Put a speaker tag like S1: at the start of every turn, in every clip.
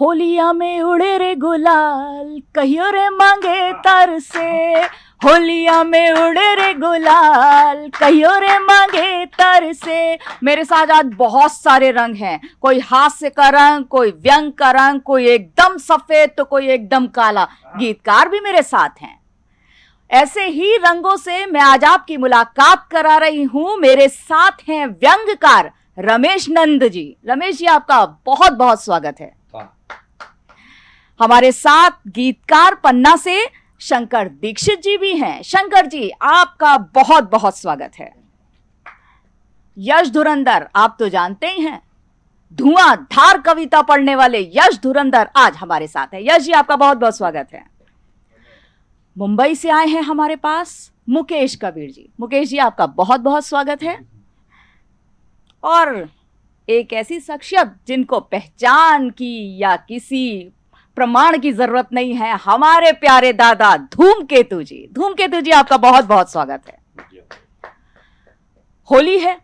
S1: होलिया में उड़े रे गुलाल, कहियो रे मांगे तर से। होलिया में उड़े रे गुलाल, कहियो रे मांगे तर से। मेरे साथ आज बहुत सारे रंग हैं। कोई हास्य का रंग, कोई व्यंग का रंग, कोई एकदम सफ़ेद तो कोई एकदम काला। गीतकार भी मेरे साथ हैं। ऐसे ही रंगों से मैं आज आपकी मुलाकात करा रही हूँ। मेरे साथ हैं व्यंगकार रमेश नंद जी। रमेश जी, आपका बहुत बहुत स्वागत है। हमारे साथ गीतकार पन्ना से शंकर दीक्षित जी भी हैं। शंकर जी, आपका बहुत बहुत स्वागत है। यश धुरंधर, आप तो जानते ही हैं। धुआँ धार कविता पढ़ने वाले यश धुरंधर आज हमारे साथ है। यश जी, आपका बहुत बहुत स्वागत है। मुंबई से आए हैं हमारे पास मुकेश कबीर जी। मुकेश जी, आपका बहुत बहुत स्वागत है। और एक ऐसी शख्सियत जिनको पहचान की या किसी प्रमाण की ज़रूरत नहीं है। हमारे प्यारे दादा, धूमकेतु जी। धूमकेतु जी, आपका बहुत बहुत स्वागत है। होली है।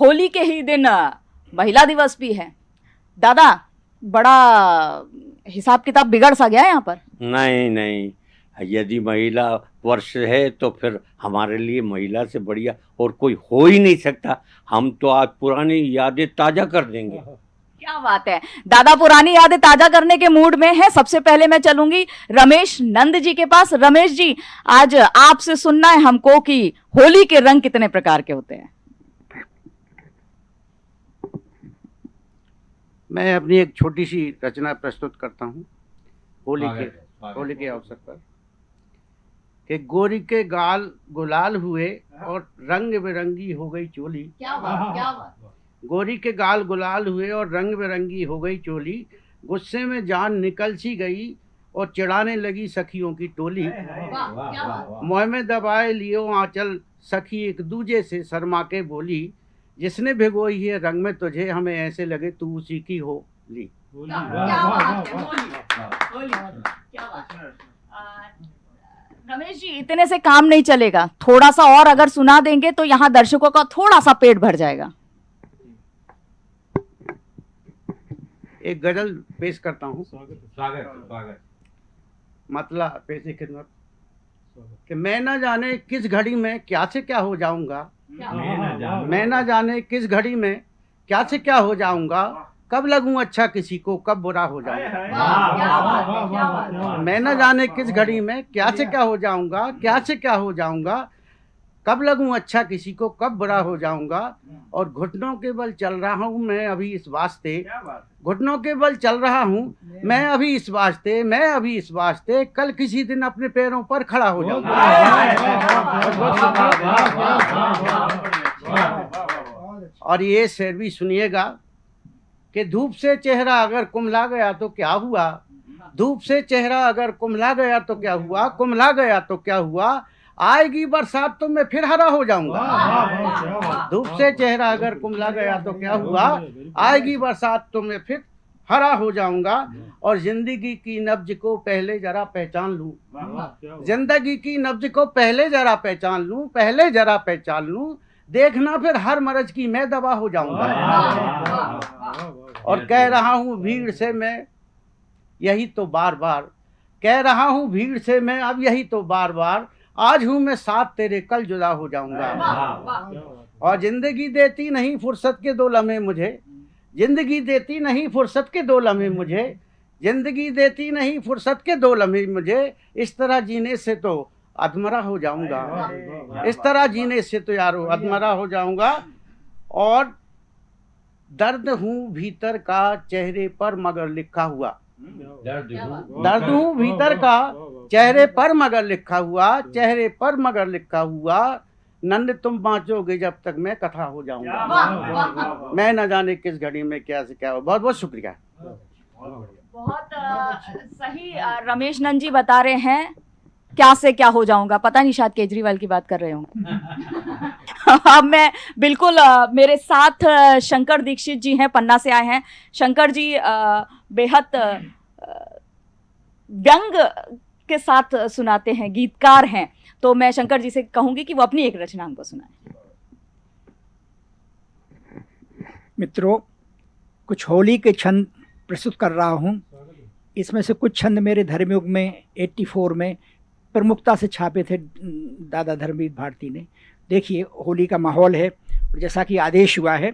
S1: होली के ही दिन महिला दिवस भी है। दादा, बड़ा हिसाब किताब बिगड़ सा गया यहाँ पर।
S2: नहीं नहीं। यदि महिला वर्ष है तो फिर हमारे लिए महिला से बढ़िया और कोई हो ही नहीं सकता। हम तो आज पुरानी यादें ताज़ा कर देंगे।
S1: क्या बात है? दादा पुरानी यादें ताज़ा करने के मूड में है। सबसे पहले मैं चलूँगी रमेश नंद जी के पास। रमेश जी आज आपसे सुनना है हमको कि होली के रंग कितने प्रकार के होते हैं।
S3: मैं अपनी एक छोटी सी रचना प्रस्तुत करता हूँ होली के होली के अवसर पर। कि गोरी के गाल गुलाल हुए और रंग बिरंगी हो गई चोली।
S1: क्या बात क्या बात।
S3: गोरी के गाल गुलाल हुए और रंग बिरंगी हो गई चोली। गुस्से में जान निकल सी गई और चिढ़ाने लगी सखियों की टोली। मोह में दबाए लियो आंचल सखी एक दूजे से शर्मा के बोली जिसने भिगोई है रंग में तुझे हमें ऐसे लगे तू उसी की हो ली।
S1: रमेश जी इतने से काम नहीं चलेगा। थोड़ा सा और अगर सुना देंगे तो यहाँ दर्शकों का थोड़ा सा पेट भर जाएगा।
S3: एक गज़ल पेश करता हूँ।
S2: स्वागत स्वागत।
S3: मतला पेशी खिदमत। कि मैं ना जाने किस घड़ी में क्या से क्या हो जाऊँगा। मैं ना जाने किस घड़ी में क्या से क्या हो जाऊँगा। कब लगूं अच्छा किसी को कब बुरा हो जाऊँगा। मैं ना जाने किस घड़ी में क्या से क्या हो जाऊँगा क्या से क्या हो जाऊँगा। कब लगूं अच्छा किसी को कब बड़ा हो जाऊँगा? और घुटनों के बल चल रहा हूँ मैं अभी इस वास्ते। घुटनों के बल चल रहा हूँ मैं अभी इस वास्ते मैं अभी इस वास्ते कल किसी दिन अपने पैरों पर खड़ा हो जाऊँगा। और ये शेर भी सुनिएगा कि धूप से चेहरा अगर कुमला गया तो क्या हुआ? धूप से चेहरा अगर कुमला गया तो क्या हुआ? कुमला गया तो क्या हुआ? आएगी बरसात तो मैं फिर हरा हो जाऊँगा धूप से चेहरा अगर कुमला गया तो क्या हुआ आएगी बरसात तो मैं फिर हरा हो जाऊँगा और ज़िंदगी की नब्ज को पहले जरा पहचान लूँ ज़िंदगी की नब्ज को पहले जरा पहचान लूँ पहले जरा पहचान लूँ देखना फिर हर मरज की मैं दवा हो जाऊँगा और कह रहा हूँ भीड़ से मैं यही तो बार बार कह रहा हूँ भीड़ से मैं अब यही तो बार बार आज हूँ मैं साथ तेरे कल जुदा हो जाऊँगा। और ज़िंदगी देती नहीं फुर्सत के दो लम्हे मुझे। ज़िंदगी देती नहीं फुर्सत के दो लम्हे मुझे। ज़िंदगी देती नहीं फुर्सत के दो लम्हे मुझे। इस तरह जीने से तो अधमरा हो जाऊँगा। इस तरह जीने से तो यारो अधमरा हो जाऊँगा। और दर्द हूँ भीतर का चेहरे पर मगर लिखा हुआ। दर्द हूँ भीतर का चेहरे पर मगर लिखा हुआ चेहरे पर मगर लिखा हुआ। नंद तुम बाँचोगे जब तक मैं कथा हो जाऊँगा। मैं न जाने किस घड़ी में क्या से क्या हो। बहुत बहुत शुक्रिया।
S1: बहुत सही रमेश नंद जी बता रहे हैं क्या से क्या हो जाऊँगा। पता नहीं शायद केजरीवाल की बात कर रहे होंगे अब मैं बिल्कुल मेरे साथ शंकर दीक्षित जी हैं पन्ना से आए हैं। शंकर जी बेहद व्यंग के साथ सुनाते हैं गीतकार हैं। तो मैं शंकर जी से कहूँगी कि वो अपनी एक रचना हमको सुनाए।
S4: मित्रों कुछ होली के छंद प्रस्तुत कर रहा हूँ। इसमें से कुछ छंद मेरे धर्मयुग में 84 में प्रमुखता से छापे थे दादा धर्मवीर भारती ने। देखिए होली का माहौल है और जैसा कि आदेश हुआ है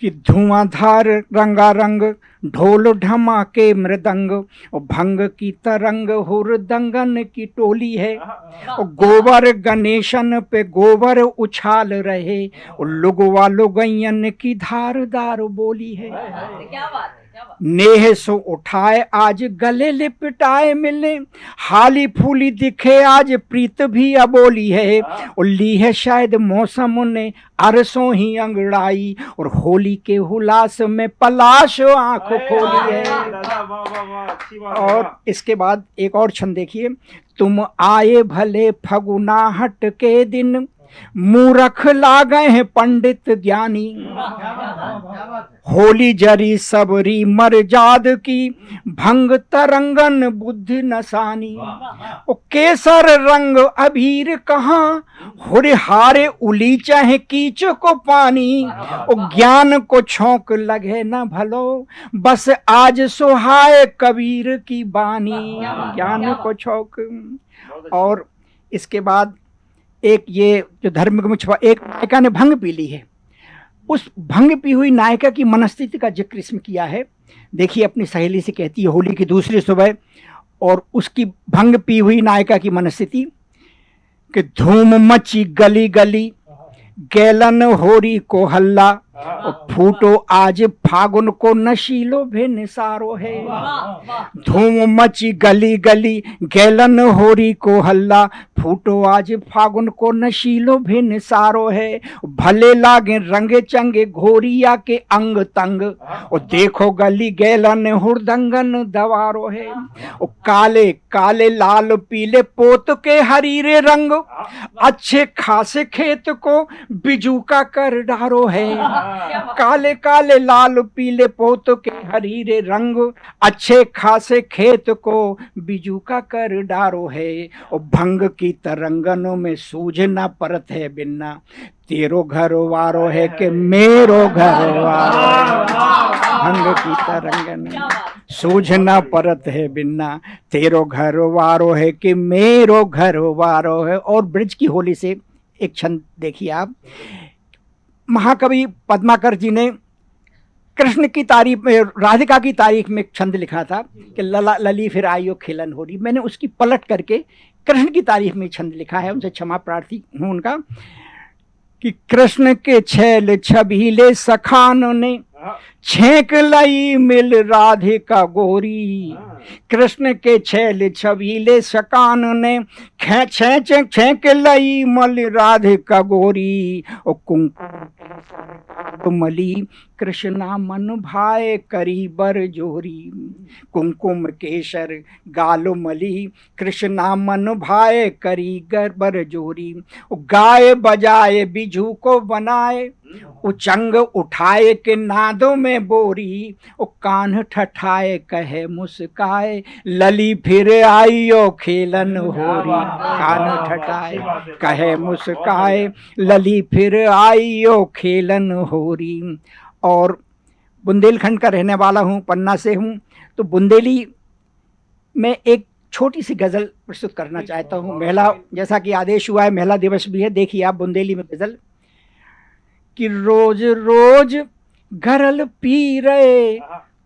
S4: कि धुआंधार रंगारंग ढोल ढमाके मृदंग और भंग की तरंग हुरदंगन की टोली है। और गोबर गणेशन पे गोबर उछाल रहे और लुगवा लुगैयन की धारदार बोली है।
S1: क्या बात है। क्या बात
S4: नेह सो उठाए आज गले लिपटाए मिले हाली फूली दिखे आज प्रीत भी अबोली है। और ली है शायद मौसम ने अरसों ही अंगड़ाई। और होली के हुलास में पलाश आँख खोली है।
S5: है,
S4: और इसके बाद एक और छंद देखिए। तुम आए भले फगुनाहट के दिन मूरख लागे हैं पंडित ज्ञानी। होली जरी सबरी मरजाद की, भंग तरंगन बुद्धि नसानी। ओ केसर रंग अबीर कहाँ, हुर हारे उली चाहे कीच को पानी। ओ ज्ञान को छौक लगे न भलो, बस आज सुहाए कबीर की बानी। ज्ञान को छौक। और इसके बाद एक ये जो धर्म में छुपा एक नायिका ने भंग पी ली है। उस भंग पी हुई नायिका की मनस्थिति का ज़िक्र इसमें किया है। देखिए अपनी सहेली से कहती है, होली की दूसरी सुबह, और उसकी भंग पी हुई नायिका की मनस्थिति कि धूम मची गली गली गैलन होरी को हल्ला फूटो आज फागुन को नशीलो भी निसारो है। धूम मची गली गली गैलन होरी को हल्ला, फूटो आज फागुन को नशीलो भी निसारो है। भले लागे रंगे चंगे घोरिया के अंग तंग, और देखो गली गैलन हुरदंगन दवारो है। और काले काले लाल पीले पोत के हरीरे रंग, अच्छे खासे खेत को बिजू का कर डारो है। काले काले लाल पीले पोत के हरीरे रंग अच्छे खासे खेत को बिजू का कर डारो है। और भंग की तरंगनों में सूझना परत है बिन्ना। तेरो घर वारो है कि मेरो घर वारो भंग की तरंगन सूझना परत है बिन्ना। तेरो घर वारो है कि मेरो घर वारो है। और ब्रिज की होली से एक छंद देखिए आप। महाकवि पद्माकर जी ने कृष्ण की तारीफ़ में, राधिका की तारीफ़ में छंद लिखा था कि लला, लली फिर आइयो खिलन हो रही मैंने उसकी पलट करके कृष्ण की तारीफ़ में छंद लिखा है, उनसे क्षमा प्रार्थी हूँ उनका, कि कृष्ण के छैल छबीले सखान ने छेक लई मिल राधे का गोरी कृष्ण के छैल छबीले सकान ने खे छेच छेक लई मल राधिका गोरी। ओ कुंकुम मली कृष्णा मन भाए करी बर जोरी। कुंकुम केसर गालो मली कृष्णा मन भाए करी गर बर जोरी। गाय बजाए बिजू को बनाए उचंग उठाए के नादों में बोरी ओ कान ठठाए कहे मुस्काए लली फिर आइयो खेलन होरी। कान ठठाए कहे मुस्काए लली फिर आइयो खेलन होरी। और बुंदेलखंड का रहने वाला हूँ पन्ना से हूँ तो बुंदेली में एक छोटी सी गज़ल प्रस्तुत करना चाहता हूँ महिला जैसा कि आदेश हुआ है महिला दिवस भी है देखिए आप बुंदेली में गज़ल। कि रोज रोज गरल पी रहे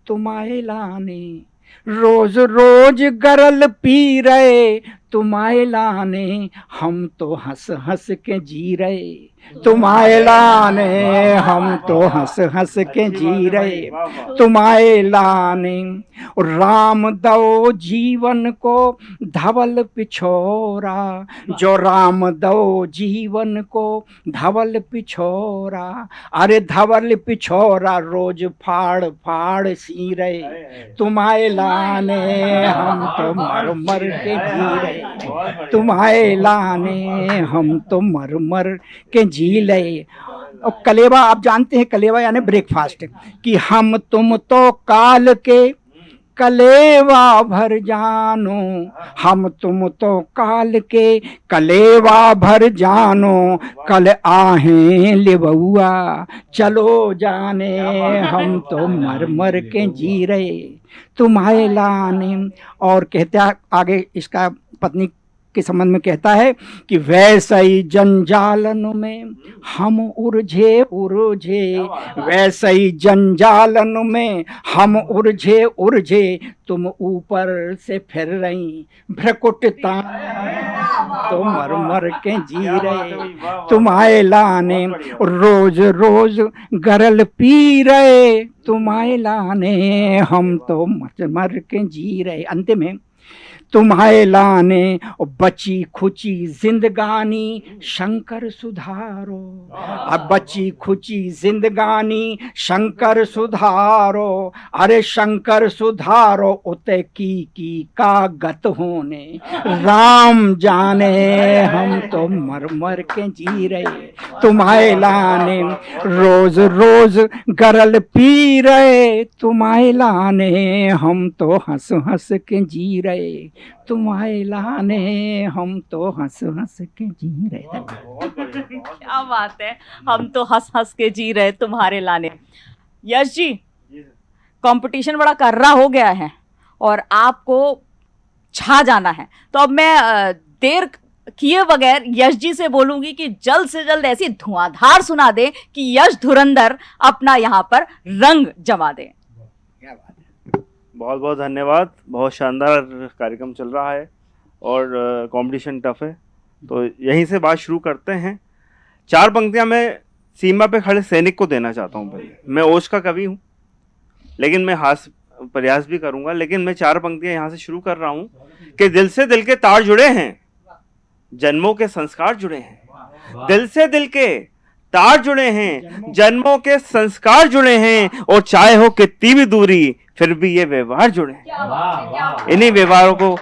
S4: तुम्हारे लाने। रोज रोज गरल पी रहे तुम्हारे लाने हम तो हंस हंस के जी रहे। तुम्हारे लाने हम तो हंस हंस के जी रहे। तुम्हारे लाने राम दो जीवन को धवल पिछोरा। जो राम दो जीवन को धवल पिछोरा। अरे धवल पिछोरा रोज फाड़ फाड़ सी रहे। तुम्हारे लाने हम तो मर मर के जी रहे। तुम्हारे लाने हम तो मर मर के जी ले। और कलेवा, आप जानते हैं कलेवा यानी ब्रेकफास्ट कि हम तुम तो काल के कलेवा भर जानो, हम तुम तो काल के कलेवा भर जानो, कल आहें लिबुआ, चलो जाने हम तो मर मर के जी रहे। तुम्हारे लाने, और कहते आगे इसका पत्नी के संबंध में कहता है कि वैसे ही जंजालन में हम उलझे उलझे वैसे ही? जंजालन में हम उलझे उलझे तुम ऊपर से फिर रही भ्रकुटता। तो मर मर के जी रहे। तुम्हारे लाने रोज रोज गरल पी रहे। तुम आए लाने हम तो मर मर के जी रहे। अंत है तुम्हारे लाने और बची खुची जिंदगानी, शंकर सुधारो। अब बची खुची जिंदगानी, शंकर सुधारो। अरे शंकर सुधारो, उते की की का गत होने। राम जाने, हम तो मर मर के जी रहे। तुम्हारे लाने, रोज रोज गरल पी रहे। तुम्हारे लाने, हम तो हंस हंस के जी रहे। तुम्हारे लाने हम तो हंस हंस के जी रहे
S1: क्या बात है हम तो हंस हंस के जी रहे तुम्हारे लाने। यश जी कंपटीशन बड़ा कर्रा हो गया है और आपको छा जाना है। तो अब मैं देर किए बगैर यश जी से बोलूँगी कि जल्द से जल्द ऐसी धुआंधार सुना दे कि यश धुरंधर अपना यहाँ पर रंग जमा दे।
S5: बहुत बहुत धन्यवाद। बहुत शानदार कार्यक्रम चल रहा है और कंपटीशन टफ है। तो यहीं से बात शुरू करते हैं। चार पंक्तियाँ मैं सीमा पे खड़े सैनिक को देना चाहता हूँ पहले। मैं ओश का कवि हूँ लेकिन मैं हास प्रयास भी करूँगा लेकिन मैं चार पंक्तियाँ यहाँ से शुरू कर रहा हूँ कि दिल से दिल के तार जुड़े हैं जन्मों के संस्कार जुड़े हैं। दिल से दिल के तार जुड़े हैं जन्मों के संस्कार जुड़े हैं और चाहे हो कितनी भी दूरी फिर भी ये व्यवहार जुड़े हैं। इन्हीं व्यवहारों को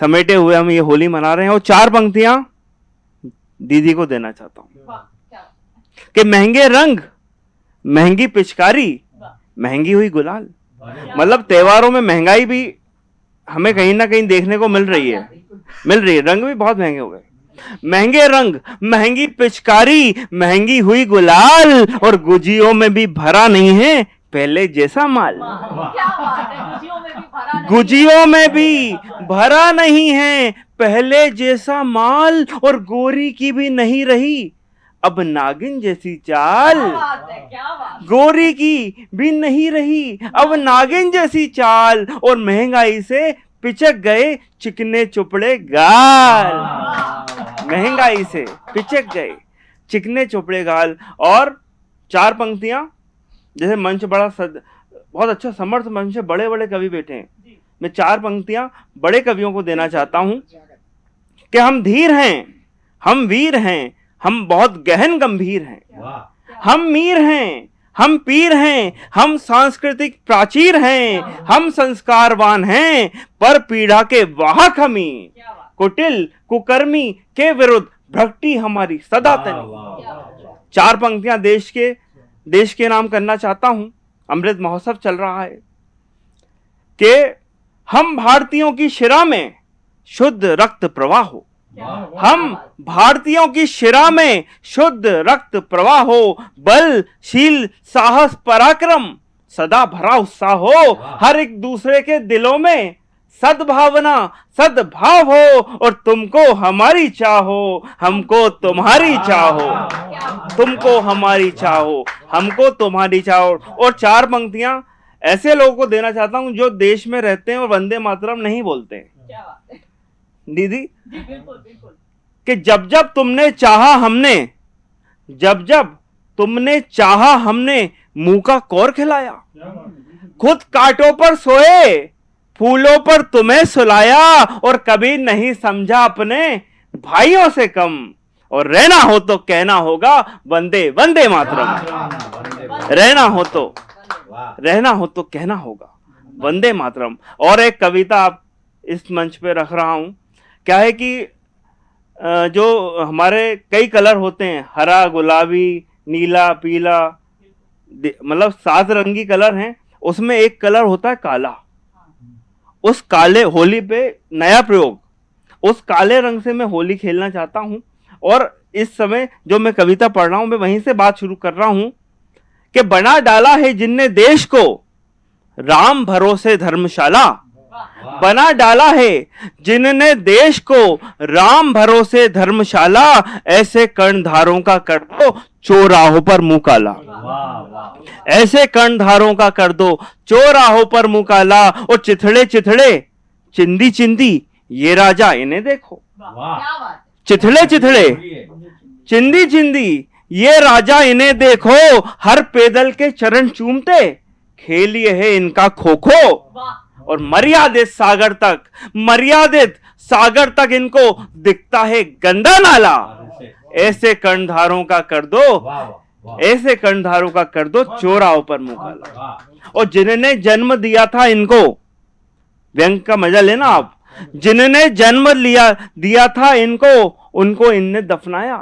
S5: समेटे हुए हम ये होली मना रहे हैं और चार पंक्तियाँ दीदी को देना चाहता हूँ। कि महँगे रंग महँगी पिचकारी महँगी हुई गुलाल। मतलब त्योहारों में महँगाई भी हमें कहीं ना कहीं देखने को मिल रही है। मिल रही है। रंग भी बहुत महँगे हो गए। महँगे रंग महँगी पिचकारी महँगी हुई गुलाल और गुजियों में भी भरा नहीं है पहले जैसा माल। गुजियों में भी भरा नहीं है। पहले जैसा माल और गोरी की भी नहीं रही। अब नागिन जैसी चाल। गोरी की भी नहीं रही। अब नागिन जैसी चाल और महँगाई से पिचक गए चिकने चुपड़े गाल। महँगाई से पिचक गए चिकने चुपड़े गाल और चार पंक्तियाँ जैसे मंच बड़ा सद, बहुत अच्छा समर्थ मंच है बड़े बड़े कवि बैठे हैं। मैं चार पंक्तियाँ बड़े कवियों को देना चाहता हूँ कि हम धीर हैं हम वीर हैं हम बहुत गहन गंभीर हैं। हम मीर हैं हम पीर हैं हम सांस्कृतिक प्राचीर हैं हम संस्कारवान हैं पर पीढ़ा के वाहक हमी। कुटिल कुकर्मी के विरुद्ध भक्ति हमारी सदा तनी। चार पंक्तियाँ देश के देश के नाम करना चाहता हूँ। अमृत महोत्सव चल रहा है। कि हम भारतीयों की शिरा में शुद्ध रक्त प्रवाह हो। हम भारतीयों की शिरा में शुद्ध रक्त प्रवाह हो बल शील साहस पराक्रम सदा भरा उत्साह हो हर एक दूसरे के दिलों में सद्भावना सद्भाव हो और तुमको हमारी चाहो हमको तुम्हारी चाहो तुमको हमारी चाहो हमको तुम्हारी चाहो और चार पंक्तियाँ ऐसे लोगों को देना चाहता हूँ जो देश में रहते हैं और वंदे मातरम नहीं बोलते। हैं। दीदी? कि जब जब तुमने चाहा हमने जब जब तुमने चाहा हमने मुँह का कौर खिलाया। खुद कांटों पर सोए फूलों पर तुम्हें सुलाया और कभी नहीं समझा अपने भाइयों से कम। और रहना हो तो कहना होगा वंदे वंदे मातरम। रहना हो तो रहना हो तो कहना होगा वंदे मातरम। और एक कविता आप इस मंच पे रख रहा हूँ। क्या है कि जो हमारे कई कलर होते हैं, हरा, गुलाबी, नीला, पीला मतलब सात रंगी कलर हैं, उसमें एक कलर होता है काला। उस काले होली पे नया प्रयोग। उस काले रंग से मैं होली खेलना चाहता हूँ और इस समय जो मैं कविता पढ़ रहा हूँ, मैं वहीं से बात शुरू कर रहा हूँ कि बना डाला है जिनने देश को, राम भरोसे धर्मशाला। बना डाला है जिनने देश को राम भरोसे धर्मशाला ऐसे कर्णधारों का कर दो चौराहों पर मुँह काला। ऐसे कर्णधारों का कर दो चौराहों पर मुँह काला और चिथड़े चिथड़े चिंदी चिंदी ये राजा इन्हें देखो। चिथड़े चिथड़े चिंदी चिंदी ये राजा इन्हें देखो हर पैदल के चरण चूमते खेलिए है इनका खो खो और मर्यादित सागर तक मर्यादित सागर तक इनको दिखता है गंदा नाला। ऐसे कर्णधारों का कर दो ऐसे कर्णधारों का कर दो चोराओं पर मुकाला और जिन्होंने जन्म दिया था इनको व्यंग का मज़ा लेना आप जिन्होंने जन्म लिया दिया था इनको उनको इनने दफनाया।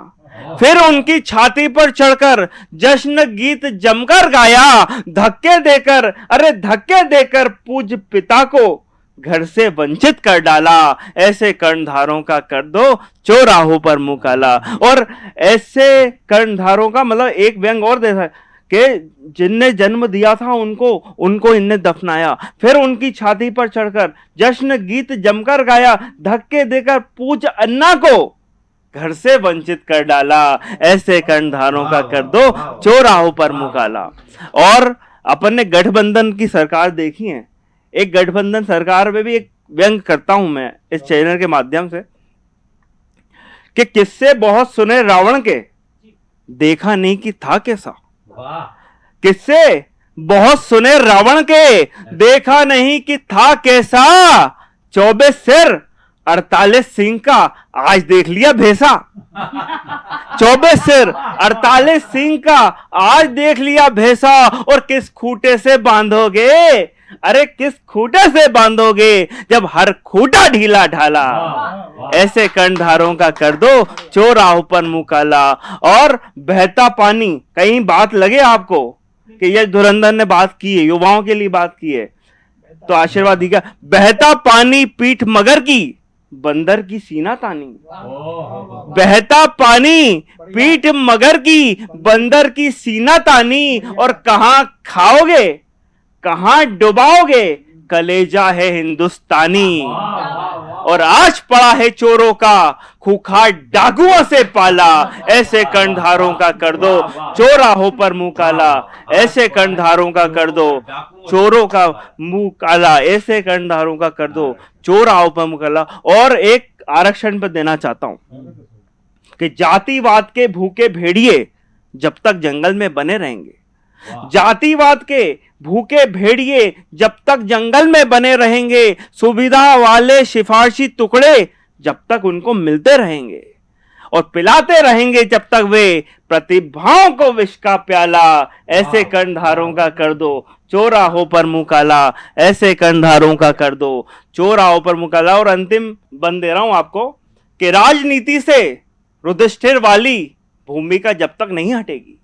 S5: फिर उनकी छाती पर चढ़कर जश्न गीत जमकर गाया, धक्के देकर, अरे धक्के देकर पूज पिता को घर से वंचित कर डाला। ऐसे कर्णधारों का कर दो, चौराहों पर मुँह काला। और ऐसे कर्णधारों का मतलब एक व्यंग और देखा कि जिनने जन्म दिया था उनको उनको इनने दफनाया। फिर उनकी छाती पर चढ़कर जश्न गीत जमकर गाया, धक्के देकर पूछ अन्ना को घर से वंचित कर डाला ऐसे कर्णधारों का कर दो चौराहों पर मुकाला और अपन ने गठबंधन की सरकार देखी है। एक गठबंधन सरकार में भी एक व्यंग करता हूँ मैं इस चैनल के माध्यम से कि किससे बहुत सुने रावण के? देखा नहीं कि था कैसा? किससे बहुत सुने रावण के? देखा नहीं कि था कैसा? चौबे सिर अड़तालीस सिंह का आज देख लिया भेसा चौबीस सिर, अड़तालीस सिंह का आज देख लिया भेसा और किस खूटे से बांधोगे? अरे, किस खूटे से बांधोगे? जब हर खूटा ढीला ढाला। ऐसे कर्णधारों का कर दो चोराह पर मुकाला। और बहता पानी, कहीं बात लगे आपको? कि ये धुरंधर ने बात की है, युवाओं के लिए बात की है। तो आशीर्वाद दिखा बहता पानी पीठ मगर की। बंदर की सीना तानी। बहता पानी पीठ मगर की बंदर की सीना तानी। और कहा खाओगे कहा डुबाओगे कलेजा है हिंदुस्तानी। और आज पड़ा है चोरों का खुखार डाकुओं से पाला। ऐसे कर्णधारों का कर दो। चोराहों पर मुँह काला। ऐसे कर्णधारों का कर दो। चोरों का मुँह काला। ऐसे कर्णधारों का कर दो। चोराहों पर मुँह काला। और एक आरक्षण पर देना चाहता हूँ कि जातिवाद के भूखे भेड़िए जब तक जंगल में बने रहेंगे। जातिवाद के भूखे भेड़िए जब तक जंगल में बने रहेंगे सुविधा वाले सिफारशी टुकड़े जब तक उनको मिलते रहेंगे और पिलाते रहेंगे जब तक वे प्रतिभाओं को विष का प्याला ऐसे कर्णधारों का कर दो। चोराहों पर मुकाला ऐसे कर्णधारों का कर दो। चोराहों पर मुँह काला और अंतिम बन दे रहा हूँ आपको कि राजनीति से रुधिष्ठिर वाली भूमिका जब तक नहीं हटेगी।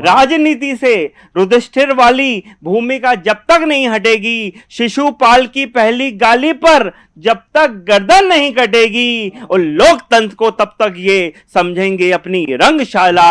S5: राजनीति से रुधिष्ठिर वाली भूमिका जब तक नहीं हटेगी शिशुपाल की पहली गाली पर जब तक गर्दन नहीं कटेगी और लोकतंत्र को तब तक ये समझेंगे अपनी रंगशाला।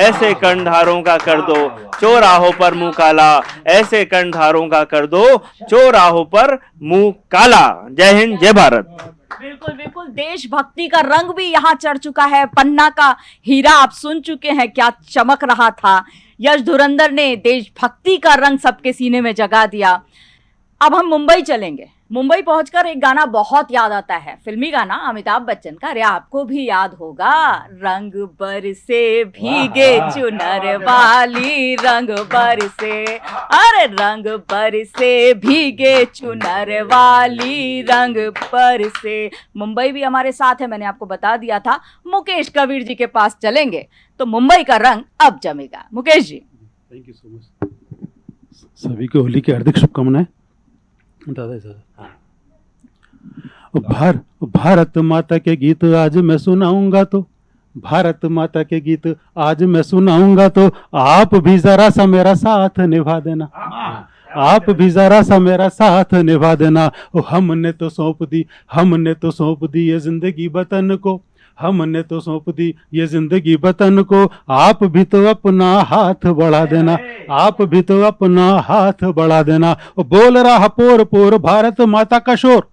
S5: ऐसे कर्णधारों का कर दो चौराहों पर मुँह काला। ऐसे कर्णधारों का कर दो चौराहों पर मुँह काला। जय हिंद जय भारत।
S1: बिल्कुल बिल्कुल। देशभक्ति का रंग भी यहाँ चढ़ चुका है। पन्ना का हीरा आप सुन चुके हैं, क्या चमक रहा था। यश धुरंधर ने देशभक्ति का रंग सबके सीने में जगा दिया। अब हम मुंबई चलेंगे। मुंबई पहुंचकर एक गाना बहुत याद आता है फिल्मी गाना अमिताभ बच्चन का अरे आपको भी याद होगा रंग बर से भीगे चुनर वाली रंग बरसे अरे रंग बरसे भीगे चुनर वाली रंग बरसे मुंबई भी हमारे साथ है मैंने आपको बता दिया था मुकेश कबीर जी के पास चलेंगे तो मुंबई का रंग अब जमेगा। Mukesh ji.
S6: Thank you so much सभी को होली की हार्दिक शुभकामनाएँ। दादा दादा भार भारत माता के गीत आज मैं सुनाऊँगा तो भारत माता के गीत आज मैं सुनाऊँगा तो आप भी जरा सा मेरा साथ निभा देना। आप भी जरा सा मेरा साथ निभा देना। ओ हमने तो सौंप दी हमने तो सौंप दी ये ज़िंदगी वतन को। हमने तो सौंप दी ये ज़िंदगी वतन को। आप भी तो अपना हाथ बढ़ा देना। आप भी तो अपना हाथ बढ़ा देना। बोल रहा पोर पोर भारत माता का शोर।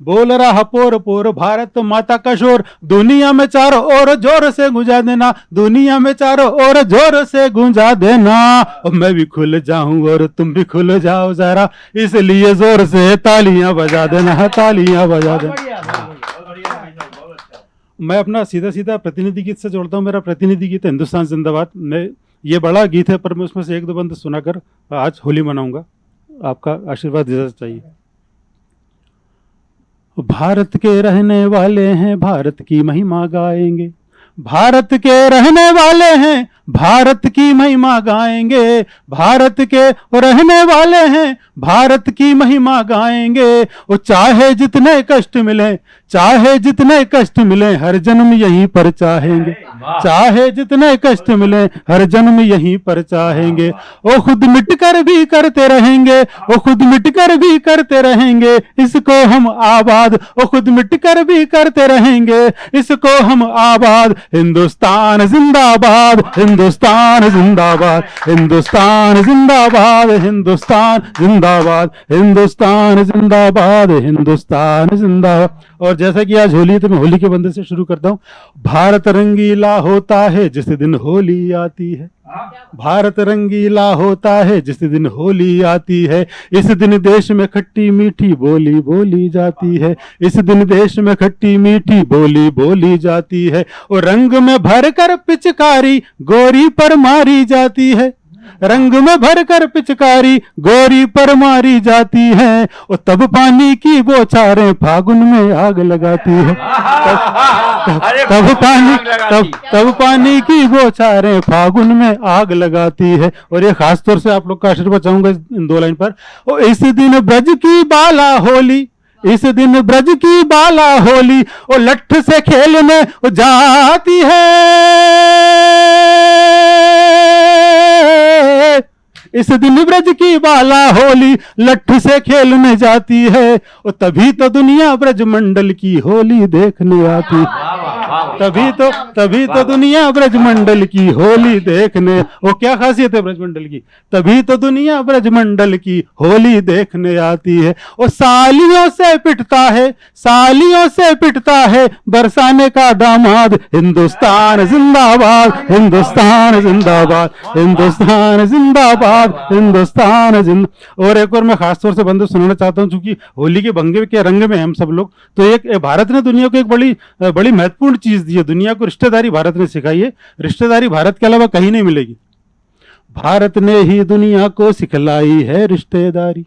S6: बोल रहा पोर पोर भारत माता का शोर। दुनिया में चारों ओर ज़ोर से गुंजा देना। दुनिया में चारों ओर ज़ोर से गुंजा देना। और मैं भी खुल जाऊँ और तुम भी खुल जाओ जरा। इसलिए ज़ोर से तालियाँ बजा देना, तालियाँ बजा देना
S3: बढ़िया बहुत बढ़िया भाई साहब, बहुत अच्छा।
S6: मैं अपना सीधा सीधा प्रतिनिधि गीत से जोड़ता हूँ, मेरा प्रतिनिधि गीत है हिंदुस्तान जिंदाबाद। मैं, ये बड़ा गीत है, पर मैं उसमें से एक दो बंद सुनाकर आज होली मनाऊँगा। आपका आशीर्वाद इजाज़त चाहिए। भारत के रहने वाले हैं, भारत की महिमा गाएँगे। भारत के रहने वाले हैं, भारत की महिमा गाएँगे। भारत के रहने वाले हैं, भारत की महिमा गाएँगे। वो चाहे जितने कष्ट मिले चाहे जितने कष्ट मिले हर जन्म यहीं पर चाहेंगे। चाहे जितने कष्ट मिले हर जन्म यहीं पर चाहेंगे। वो खुद मिटकर भी करते रहेंगे वो खुद मिटकर भी करते रहेंगे इसको हम आबाद वो खुद मिट कर भी करते रहेंगे इसको हम आबाद। हिंदुस्तान जिंदाबाद हिंदुस्तान जिंदाबाद हिंदुस्तान जिंदाबाद हिंदुस्तान जिंदाबाद हिंदुस्तान जिंदाबाद हिंदुस्तान जिंदाबाद। और जैसा कि आज होली है तो मैं होली के बंदे से शुरू करता हूँ। भारत रंगीला होता है, जिस दिन होली आती है। भारत रंगीला होता है, जिस दिन होली आती है। इस दिन देश में खट्टी मीठी बोली बोली जाती है। इस दिन देश में खट्टी मीठी बोली बोली जाती है। और रंग में भर कर पिचकारी गोरी पर मारी जाती है। रंग में भर कर पिचकारी गोरी पर मारी जाती है। और तब पानी की बौछारें फागुन में आग लगाती है।
S2: अरे
S6: तब पानी तब तब पानी की बौछारें फागुन में आग लगाती है। और ये खास तौर से आप लोग का आशीर्वाद चाहूँगा इन दो लाइन पर। और इस दिन ब्रज की बाला होली इस दिन ब्रज की बाला होली और लठ से खेलने जाती है। इस दिन ब्रज की बाला होली लट्ठू से खेलने जाती है, और तभी तो दुनिया ब्रज मंडल की होली देखने आती। तभी तो तभी तो दुनिया ब्रजमंडल की होली देखने वो क्या खासियत है ब्रजमंडल की? तभी तो दुनिया ब्रजमंडल की होली देखने आती है। वो सालियों से पिटता है सालियों से पिटता है बरसाने का दामाद हिंदुस्तान जिंदाबाद हिंदुस्तान जिंदाबाद हिंदुस्तान जिंदाबाद हिंदुस्तान जिंद और एक और मैं खासतौर से बंदे सुनाना चाहता हूँ चूँकि होली के भंगे के रंग में हम सब लोग तो एक एक भारत ने दुनिया को एक बड़ी बड़ी महत्वपूर्ण चीज़ दी है दुनिया को रिश्तेदारी भारत ने सिखाई है। रिश्तेदारी भारत के अलावा कहीं नहीं मिलेगी। भारत ने ही दुनिया को सिखलाई है रिश्तेदारी।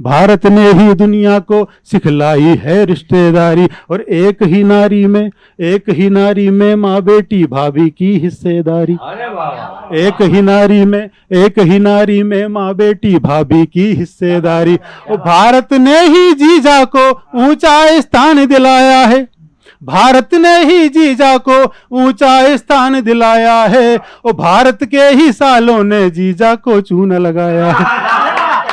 S6: भारत ने ही दुनिया को सिखलाई है रिश्तेदारी। और एक ही नारी में एक ही नारी में माँ बेटी भाभी की हिस्सेदारी। एक ही नारी में एक ही नारी में माँ बेटी भाभी की हिस्सेदारी। और भारत ने ही जीजा को ऊँचा स्थान दिलाया है। भारत ने ही जीजा को ऊँचा स्थान दिलाया है और भारत के ही सालों ने जीजा को चूना लगाया है।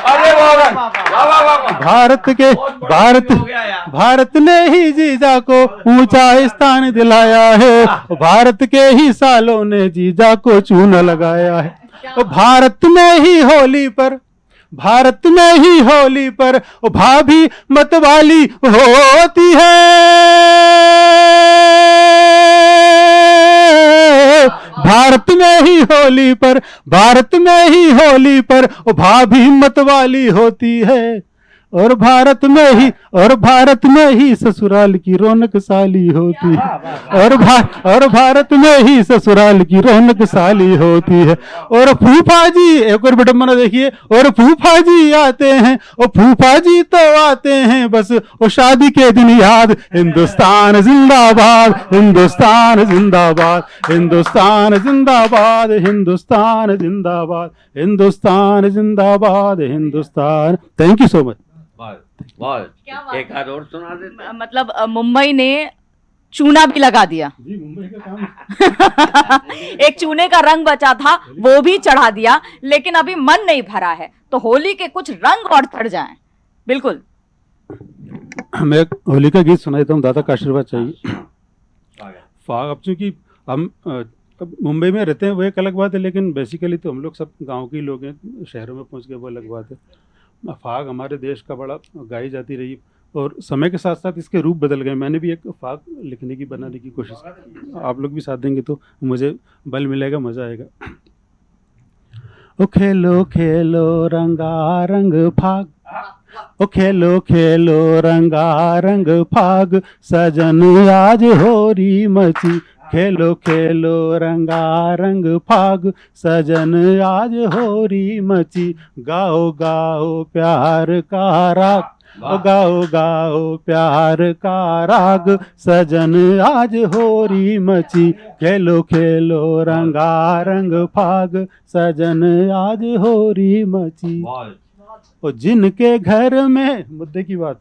S2: अरे वाह वाह वाह वाह वाह वाह
S6: भारत के भारत। भारत ने ही जीजा को ऊँचा स्थान दिलाया है भारत के ही सालों ने जीजा को चूना लगाया है। भारत में ही होली पर भारत में ही होली पर भाभी मतवाली होती है। भारत में ही होली पर, भारत में ही होली पर भाभी भाभी मतवाली होती है। और भारत में ही और भारत में ही ससुराल की रौनक साली होती है। और भा, और भारत में ही ससुराल की रौनक साली होती है। और फूफा जी एक और विडम्बना देखिए और फूफा जी आते हैं और फूफा जी तो आते हैं बस वो शादी के दिन याद हिंदुस्तान जिंदाबाद हिंदुस्तान जिंदाबाद हिंदुस्तान जिंदाबाद हिंदुस्तान जिंदाबाद हिंदुस्तान जिंदाबाद Hindustan. Thank you so much
S2: बहुत एक आध और सुना देते
S1: मतलब मुंबई ने चूना भी लगा दिया।
S6: जी मुंबई का काम।
S1: एक चूने का रंग बचा था वो भी चढ़ा दिया लेकिन अभी मन नहीं भरा है तो होली के कुछ रंग और चढ़ जाए। बिल्कुल।
S6: मैं होली का गीत सुना देता हूँ दादा का आशीर्वाद चाहिए। फाग अब चूँकि हम अब मुंबई में रहते हैं वो एक अलग बात है लेकिन बेसिकली तो हम लोग सब गाँव के लोग हैं शहरों में पहुँच गए वो अलग बात है। फाग हमारे देश का बड़ा गाई जाती रही और समय के साथ साथ इसके रूप बदल गए। मैंने भी एक फाग लिखने की, बनाने की कोशिश आप लोग भी साथ देंगे तो मुझे बल मिलेगा, मज़ा आएगा। ओ खेलो खेलो, रंगारंग फाग। ओ खेलो खेलो रंगा रंग फाग। सजन आज होरी मची। खेलो खेलो रंगा रंग फाग। सजन आज होरी मची। गाओ गाओ प्यार का राग। गाओ गाओ प्यार का राग। सजन आज होरी मची। खेलो खेलो रंगा रंग फाग। सजन आज होरी मची। और जिनके घर में मुद्दे की बात।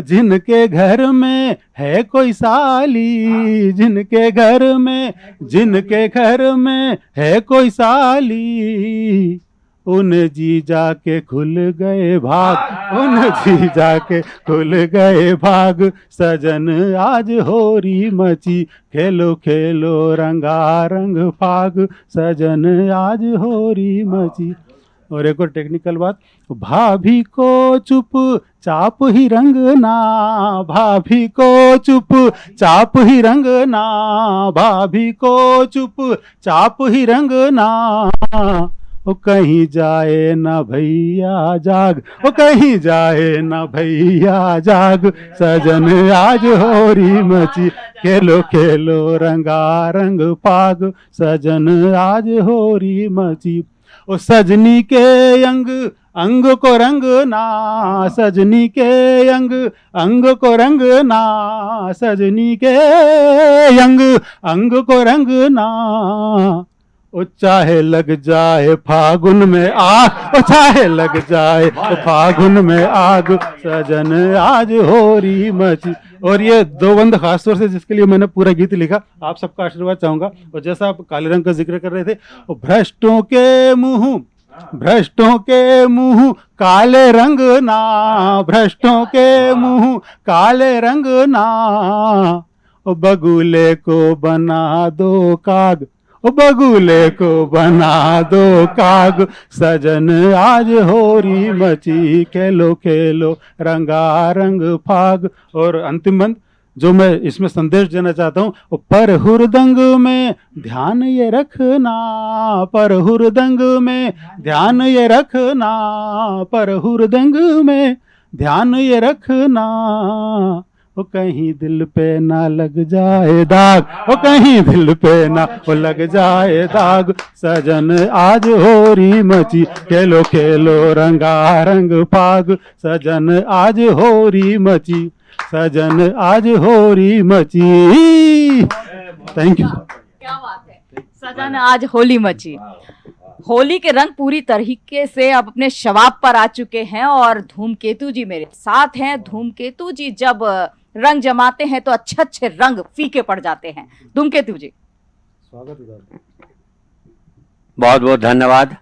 S6: जिनके घर में है कोई साली, जिनके घर में, जिनके घर में है कोई साली। उन जी जाके खुल गए भाग, उन जी जाके खुल गए भाग। सजन आज होरी मची, खेलो खेलो रंगा रंग फाग। सजन आज होरी मची। और एक और टेक्निकल बात, भाभी को चुप, चाप ही रंग ना, भाभी को चुप, चाप ही रंग ना, भाभी को चुप, चाप ही रंग ना। ओ कहीं जाए ना भैया जाग, ओ कहीं जाए ना भैया जाग, सजन आज होरी मची, खेलो खेलो रंगा रंग फाग सजन आज होरी मची। ओ सजनी के अंग अंग को रंग ना सजनी के अंग अंग को रंग ना सजनी के अंग अंग को रंग ना। ओ चाहे लग जाए फागुन में आग ओ चाहे लग जाए फागुन में आग सजन आज होरी मची। और ये दो बंद खास तौर से जिसके लिए मैंने पूरा गीत लिखा, आप सबका आशीर्वाद चाहूँगा। और जैसा आप काले रंग का ज़िक्र कर रहे थे भ्रष्टों के मुँह, भ्रष्टों के मुँह, काले रंग ना, भ्रष्टों के मुँह, काले रंग ना बगुले को बना दो काग। बगुले को बना दो काग। सजन आज होरी मची, खेलो खेलो रंगा रंग फाग। और अंतिम बंद, जो मैं इसमें संदेश देना चाहता हूँ पर हुरदंग में ध्यान ये रखना, पर हुरदंग में ध्यान ये रखना, पर हुरदंग में ध्यान ये रखना। वो कहीं दिल पे ना लग जाए दाग वो कहीं दिल पे ना वो लग जाए दाग। सजन आज होरी मची, खेलो खेलो रंगा रंग फाग सजन आज होरी मची, सजन आज होरी मची। थैंक यू
S1: क्या बात है। सजन आज होली मची। होली के रंग पूरी तरीके से अब अपने शवाब पर आ चुके हैं और धूमकेतु जी मेरे साथ हैं। धूमकेतु जी जब रंग जमाते हैं तो अच्छे अच्छे रंग फीके पड़ जाते हैं। धूमकेतु जी
S6: स्वागत
S2: बहुत बहुत धन्यवाद।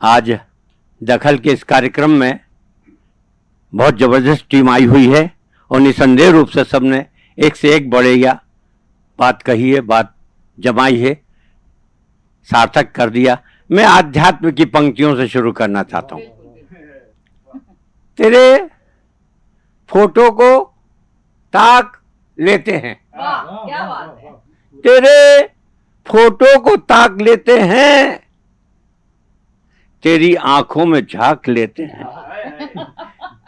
S2: आज दखल के इस कार्यक्रम में बहुत ज़बरदस्त टीम आई हुई है और निसंदेह रूप से सबने एक से एक बढ़ेगा बात कही है बात जमाई है सार्थक कर दिया। मैं आध्यात्म की पंक्तियों से शुरू करना चाहता हूँ। तेरे फ़ोटो को ताक लेते हैं।
S1: क्या बात है।
S2: तेरे फ़ोटो को ताक लेते हैं तेरी आँखों में झाँक लेते हैं।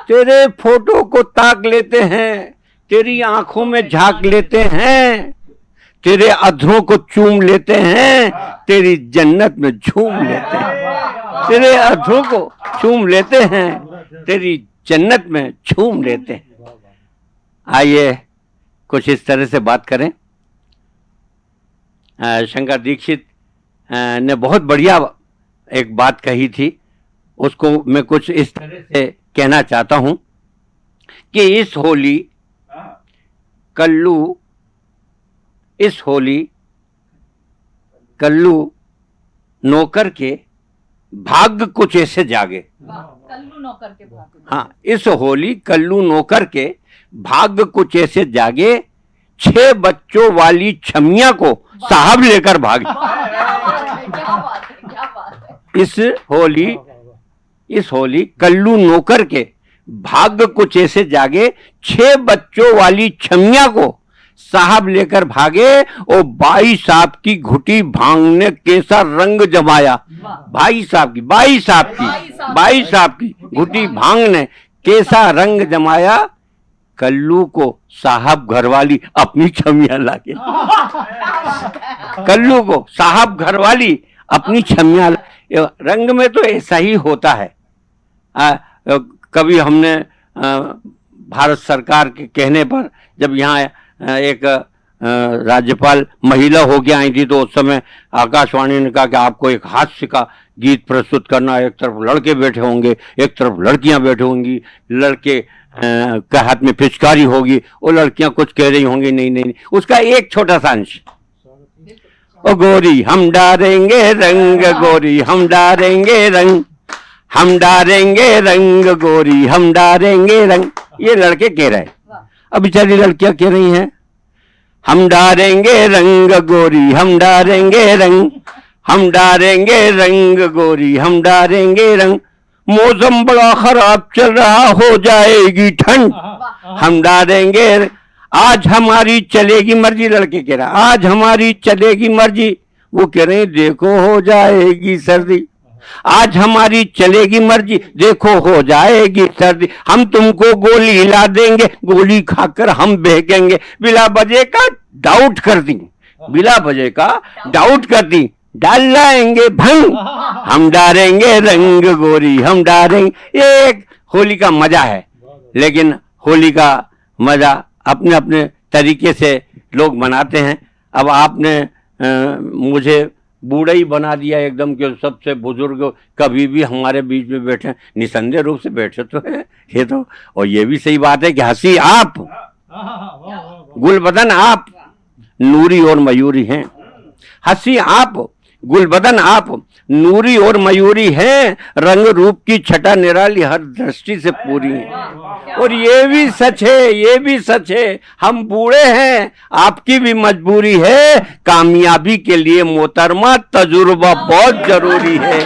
S2: तेरे फ़ोटो को ताक लेते हैं तेरी आँखों में झाँक लेते हैं तेरे अधरों को चूम लेते हैं तेरी जन्नत में झूम लेते हैं। तेरे अधरों को चूम लेते हैं तेरी जन्नत में झूम लेते हैं। आइए कुछ इस तरह से बात करें। शंकर दीक्षित ने बहुत बढ़िया एक बात कही थी। उसको मैं कुछ इस तरह से कहना चाहता हूँ कि इस होली कल्लू इस होली कल्लू नौकर के भाग्य कुछ ऐसे जागे।
S1: कल्लू नौकर के भाग।
S2: हाँ इस होली कल्लू नौकर के भाग्य कुछ ऐसे जागे छह बच्चों वाली छमिया को साहब लेकर भागे।
S1: क्या बात है क्या बात है।
S2: इस होली इस होली कल्लू नौकर के भाग्य कुछ ऐसे जागे छह बच्चों वाली छमिया को साहब लेकर भागे और भाई साहब की घुटी भाँग ने कैसा रंग जमाया। भाई साहब की भाई साहब की भाई साहब की घुटी भाँग ने कैसा रंग जमाया। कल्लू को साहब घरवाली अपनी छमिया लाके कल्लू को साहब घरवाली अपनी छमिया रंग में तो ऐसा ही होता है। आ, कभी हमने अ, भारत सरकार के कहने पर जब यहाँ एक राज्यपाल महिला हो होके आई थी तो उस समय आकाशवाणी ने कहा कि आपको एक हास्य का गीत प्रस्तुत करना एक तरफ़ लड़के बैठे होंगे एक तरफ़ लड़कियाँ बैठी होंगी लड़के के हाथ में पिचकारी होगी, वो लड़कियाँ कुछ कह रही होंगी, नहीं नहीं नहीं। उसका एक छोटा सा अंश। ओ गोरी, हम डारेंगे रंग, गोरी, हम डारेंगे रंग। हम डारेंगे रंग, गोरी, हम डारेंगे रंग। ये लड़के कह रहे हैं। अब बेचारी लड़कियाँ कह रही हैं, हम डारेंगे रंग, गोरी, हम डारेंगे रंग। हम डारेंगे रंग, गोरी, हम डारेंगे रंग। मौसम बड़ा खराब चल रहा हो जाएगी ठंड। हम डालेंगे आज हमारी चलेगी मर्ज़ी लड़के कह रहा आज हमारी चलेगी मर्ज़ी। वो कह रहे देखो हो जाएगी सर्दी। आज हमारी चलेगी मर्ज़ी देखो हो जाएगी सर्दी। हम तुमको गोली हिला देंगे गोली खाकर हम बहकेंगे बिला बजे का डाउट कर दी बिला बजे का डाउट कर दी। डाल लाएँगे भंग। हम डालेंगे रंग गोरी हम डालेंगे। ये एक होली का मज़ा है। लेकिन होली का मज़ा अपने अपने तरीके से लोग मनाते हैं। अब आपने अ, मुझे बूढ़ा ही बना दिया एकदम कि सबसे बुज़ुर्ग कभी भी हमारे बीच में बैठे निसंदेह रूप से बैठे तो है ये तो और ये भी सही बात है कि हँसी आप। गुलबदन आप नूरी और मयूरी हैं। हँसी आप। गुलबदन आप नूरी और मयूरी हैं, रंग रूप की छटा निराली हर दृष्टि से पूरी है। और ये भी सच है, ये भी सच है, हम बूढ़े हैं, आपकी भी मजबूरी है, कामयाबी के लिए मोहतरमा तजुर्बा बहुत ज़रूरी है।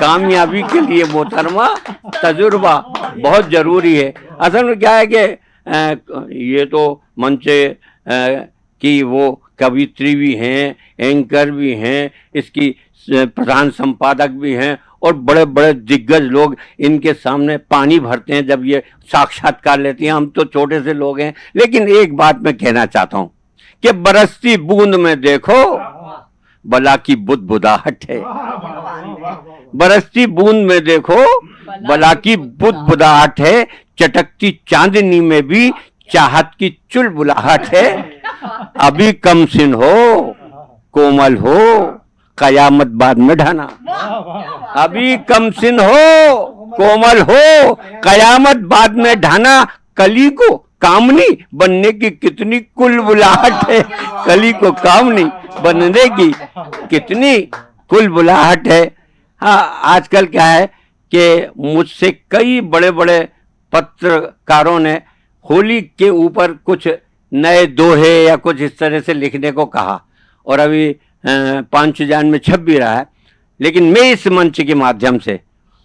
S2: कामयाबी के लिए मोहतरमा तजुर्बा बहुत ज़रूरी है। असल में क्या है कि ये तो मंच की वो कवित्री भी हैं, एंकर भी हैं, इसकी प्रधान संपादक भी हैं और बड़े बड़े दिग्गज लोग इनके सामने पानी भरते हैं जब ये साक्षात्कार लेती हैं। हम तो छोटे से लोग हैं, लेकिन एक बात मैं कहना चाहता हूँ कि बरसती बूंद में देखो, बला की बुद बुदाहट है। बरसती बूंद में देखो, बला की बुद बुदाहट है, चटकती चांदनी में भी चाहत की चुलबुलाहट है। अभी कम सिन हो, कोमल हो, कयामत बाद में ढाना। अभी कम सिन हो, कोमल हो, कयामत बाद में ढाना। कली को कामनी बनने की कितनी कुल बुलाहट है। कली को कामनी बनने की कितनी कुल बुलाहट है। हाँ आजकल क्या है कि मुझसे कई बड़े बड़े पत्रकारों ने होली के ऊपर कुछ नए दोहे या कुछ इस तरह से लिखने को कहा। और अभी पाँच जान में छप भी रहा है। लेकिन मैं इस मंच के माध्यम से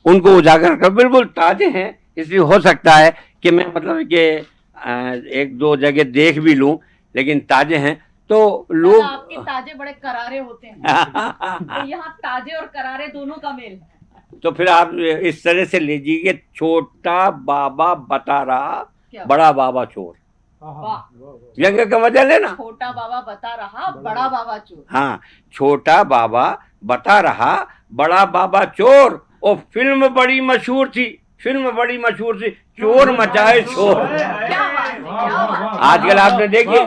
S2: उनको उजागर कर बिल्कुल ताजे हैं। इसलिए हो सकता है कि मैं मतलब कि एक दो जगह देख भी लूँ लेकिन ताजे हैं। तो लोग
S1: आपके ताजे बड़े करारे होते हैं। तो यहाँ ताजे और करारे दोनों का मेल है।
S2: तो फिर आप इस तरह से लीजिए छोटा बाबा बता रहा? बड़ा बाबा चोर।
S1: वाह।
S2: व्यंग्य का मज़ा लेना
S1: छोटा बाबा बता रहा बड़ा बाबा। चोर।
S2: हाँ छोटा बाबा बता रहा बड़ा बाबा चोर। और फ़िल्म बड़ी मशहूर थी फ़िल्म बड़ी मशहूर थी। चोर मचाए शोर
S1: क्या बात है क्या बात है?
S2: आजकल आपने देखिए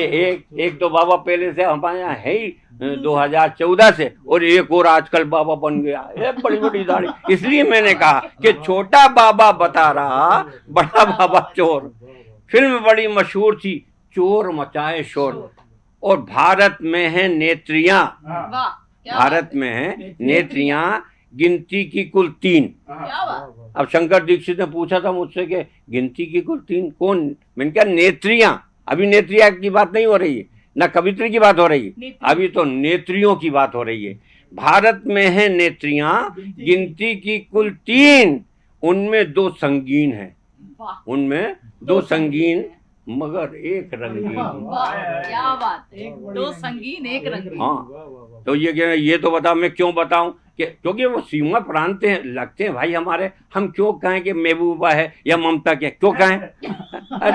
S2: एक एक तो बाबा पहले से हमारे यहाँ है ही दो हज़ार चौदह से और एक और आजकल बाबा बन गया। ये बड़ी बड़ी दाढ़ी। इसलिए मैंने कहा कि छोटा बाबा बता रहा बड़ा बाबा चोर। फ़िल्म बड़ी मशहूर थी चोर मचाए शोर। और भारत में है नेत्रियाँ।
S1: वाह क्या
S2: भारत में है नेत्रियाँ गिनती की कुल तीन। अब शंकर दीक्षित ने पूछा था मुझसे कि गिनती की कुल तीन कौन? मैंने कहा नेत्रियाँ। अभी नेत्रिया की बात नहीं हो रही है। न कवित्री की बात हो रही है। अभी तो नेत्रियों की बात हो रही है। भारत में है नेत्रियाँ गिनती की कुल तीन। उनमें दो संगीन है। उनमें दो संगीन मगर एक रंगीन।
S1: क्या बात है। दो संगीन एक रंगीन।
S2: हाँ। तो ये क्या ये तो बता मैं क्यों बताऊँ कि क्योंकि वो सीमा प्रांत हैं लगते हैं भाई हमारे हम क्यों कहें कि महबूबा है या ममता के क्यों कहें?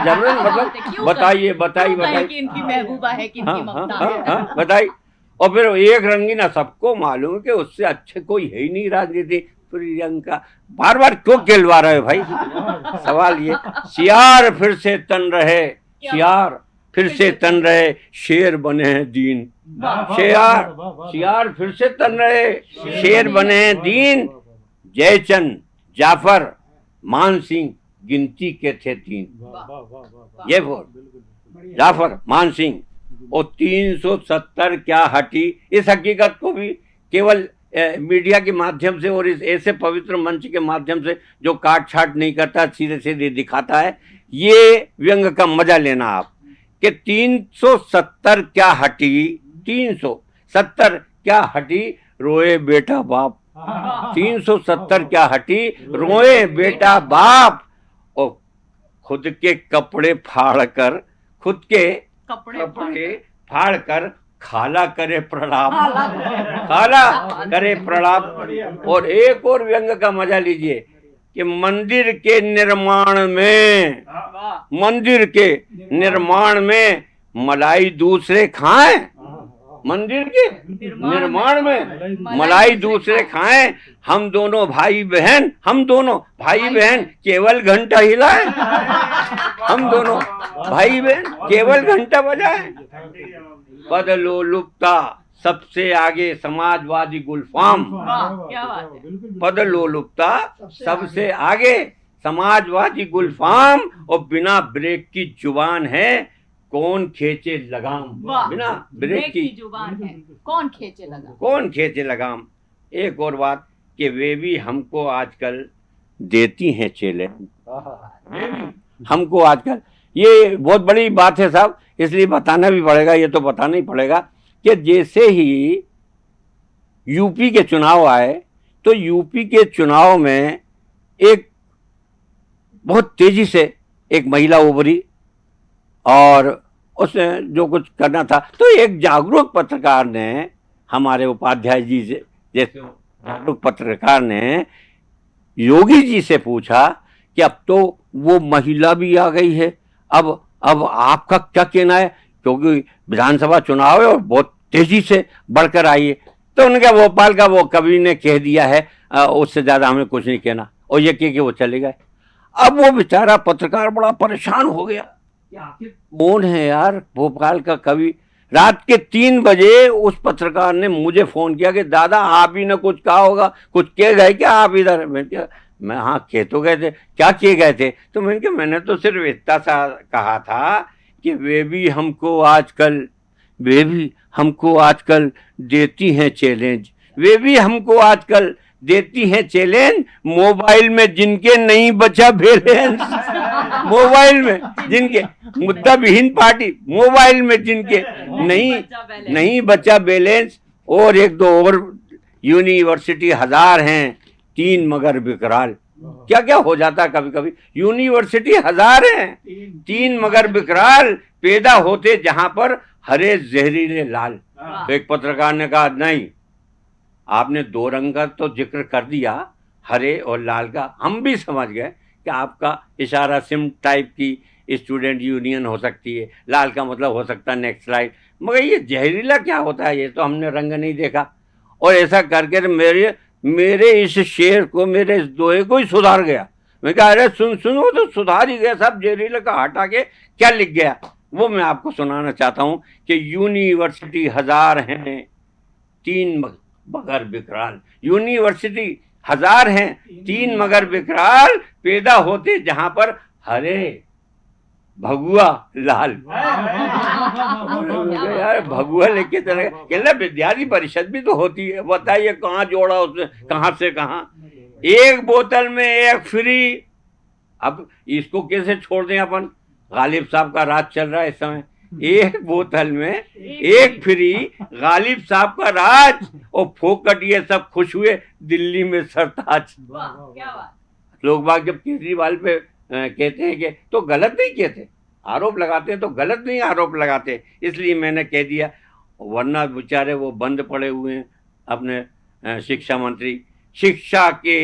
S2: ज़रूर मतलब बताइए बताइए बताइए।
S1: कि इनकी महबूबा है कि इनकी
S2: हाँ
S1: ममता
S2: हाँ
S1: है?
S2: हाँ बताइए। और फिर एक रंगीना सबको मालूम है कि उससे अच्छे कोई है ही नहीं राजनीति। प्रियंका बार बार क्यों कहलवा रहे भाई? सवाल ये। सियार फिर से तन रहे सियार फिर से तन रहे शेर बने हैं दीन। शेर सियार फिर से तन रहे शेर बने हैं दीन। जयचंद जाफ़र मान सिंह गिनती के थे तीन। ये बोल। जाफ़र मान सिंह और 370 क्या हटी? इस हकीकत को भी केवल मीडिया के माध्यम से और इस ऐसे पवित्र मंच के माध्यम से जो काट छाट नहीं करता सीधे सीधे दिखाता है ये व्यंग का मज़ा लेना आप। कि 370 क्या हटी 370 क्या हटी रोए बेटा बाप। 370 क्या हटी रोए बेटा बाप। और खुद के कपड़े फाड़ कर खुद के
S1: कपड़े
S2: कपड़े फाड़ कर खाला करे प्रणाम। खाला करे प्रणाम। और एक और व्यंग का मज़ा लीजिए कि मंदिर के निर्माण में मंदिर के निर्माण में मलाई दूसरे खाए? मंदिर के निर्माण में मलाई दूसरे खाएँ। हम दोनों भाई बहन हम दोनों भाई बहन केवल घंटा हिलाएँ? हम दोनों भाई बहन केवल घंटा बजाएँ? बदलो लुप्ता सबसे आगे समाजवादी गुलफाम।
S1: वाह क्या बात है।
S2: बदलो लुप्ता सबसे आगे। समाजवादी गुलफाम और बिना ब्रेक की ज़ुबान है कौन खेचे लगाम? बिना ब्रेक
S1: की
S2: की
S1: ज़ुबान है। कौन खेचे लगा
S2: कौन खेचे लगाम? एक और बात कि वे भी हमको आजकल देती हैं चेले। हमको आजकल। ये बहुत बड़ी बात है साहब इसलिए बताना भी पड़ेगा, ये तो बताना ही पड़ेगा कि जैसे ही यूपी के चुनाव आए तो यूपी के चुनाव में एक बहुत तेज़ी से एक महिला उभरी और उसने जो कुछ करना था। तो एक जागरूक पत्रकार ने, हमारे उपाध्याय जी से, जैसे जागरूक पत्रकार ने योगी जी से पूछा कि अब तो वो महिला भी आ गई है, अब अब आपका क्या कहना है? क्योंकि विधानसभा चुनाव है और बहुत तेज़ी से बढ़कर आई है। तो उन्होंने भोपाल का वो कवि ने कह दिया है उससे ज़्यादा हमें कुछ नहीं कहना। और ये कह के वो चले गए। अब वो बेचारा पत्रकार बड़ा परेशान हो गया। आखिर कौन है यार भोपाल का कवि? रात के तीन बजे उस पत्रकार ने मुझे फ़ोन किया कि, दादा, आप ही ने कुछ कहा होगा, कुछ कह गए क्या आप इधर? मैं हाँ कह तो गए थे। क्या किए गए थे? तो मैंने कहा मैंने तो सिर्फ़ इतना सा कहा था कि वे भी हमको आजकल वे भी हमको आजकल देती हैं चैलेंज वे भी हमको आजकल देती हैं चैलेंज मोबाइल में जिनके नहीं बचा बैलेंस मोबाइल में जिनके मुद्दा विहीन पार्टी मोबाइल में जिनके नहीं। नहीं बचा बैलेंस और एक दो और यूनिवर्सिटी हज़ार हैं। तीन मगर विकराल क्या क्या हो जाता है कभी कभी यूनिवर्सिटी हज़ार हैं। तीन। मगर विकराल पैदा होते जहाँ पर हरे जहरीले लाल। तो एक पत्रकार ने कहा नहीं आपने दो रंग का तो ज़िक्र कर दिया हरे और लाल का। हम भी समझ गए कि आपका इशारा सिम टाइप की स्टूडेंट यूनियन हो सकती है। लाल का मतलब हो सकता है नेक्स्ट स्लाइड। मगर ये जहरीला क्या होता है? ये तो हमने रंग नहीं देखा। और ऐसा करके तो मेरे मेरे इस शेर को मेरे इस दोहे को ही सुधार गया। मैं कहा अरे सुन सुनो तो सुधार ही गया सब जहरीला का हटा के क्या लिख गया? वो मैं आपको सुनाना चाहता हूँ कि यूनिवर्सिटी हज़ार हैं तीन मगर विकराल यूनिवर्सिटी हज़ार हैं तीन मगर विकराल पैदा होते जहाँ पर हरे भगुआ लाल। यार भगुआ लेके चले कहना विद्यार्थी परिषद भी तो होती है। बताइए कहाँ जोड़ा उसने? कहाँ से कहाँ? एक बोतल में एक फ्री। अब इसको कैसे छोड़ दें अपन? गालिब साहब का राज चल रहा है इस समय। एक बोतल में एक फ्री गालिब साहब का राज। और फोकट ये सब खुश हुए दिल्ली में सरताज। लोग बाग जब केजरीवाल पे कहते हैं कि तो गलत नहीं कहते आरोप लगाते हैं तो गलत नहीं आरोप लगाते। इसलिए मैंने कह दिया वरना बेचारे वो बंद पड़े हुए हैं अपने शिक्षा मंत्री। शिक्षा के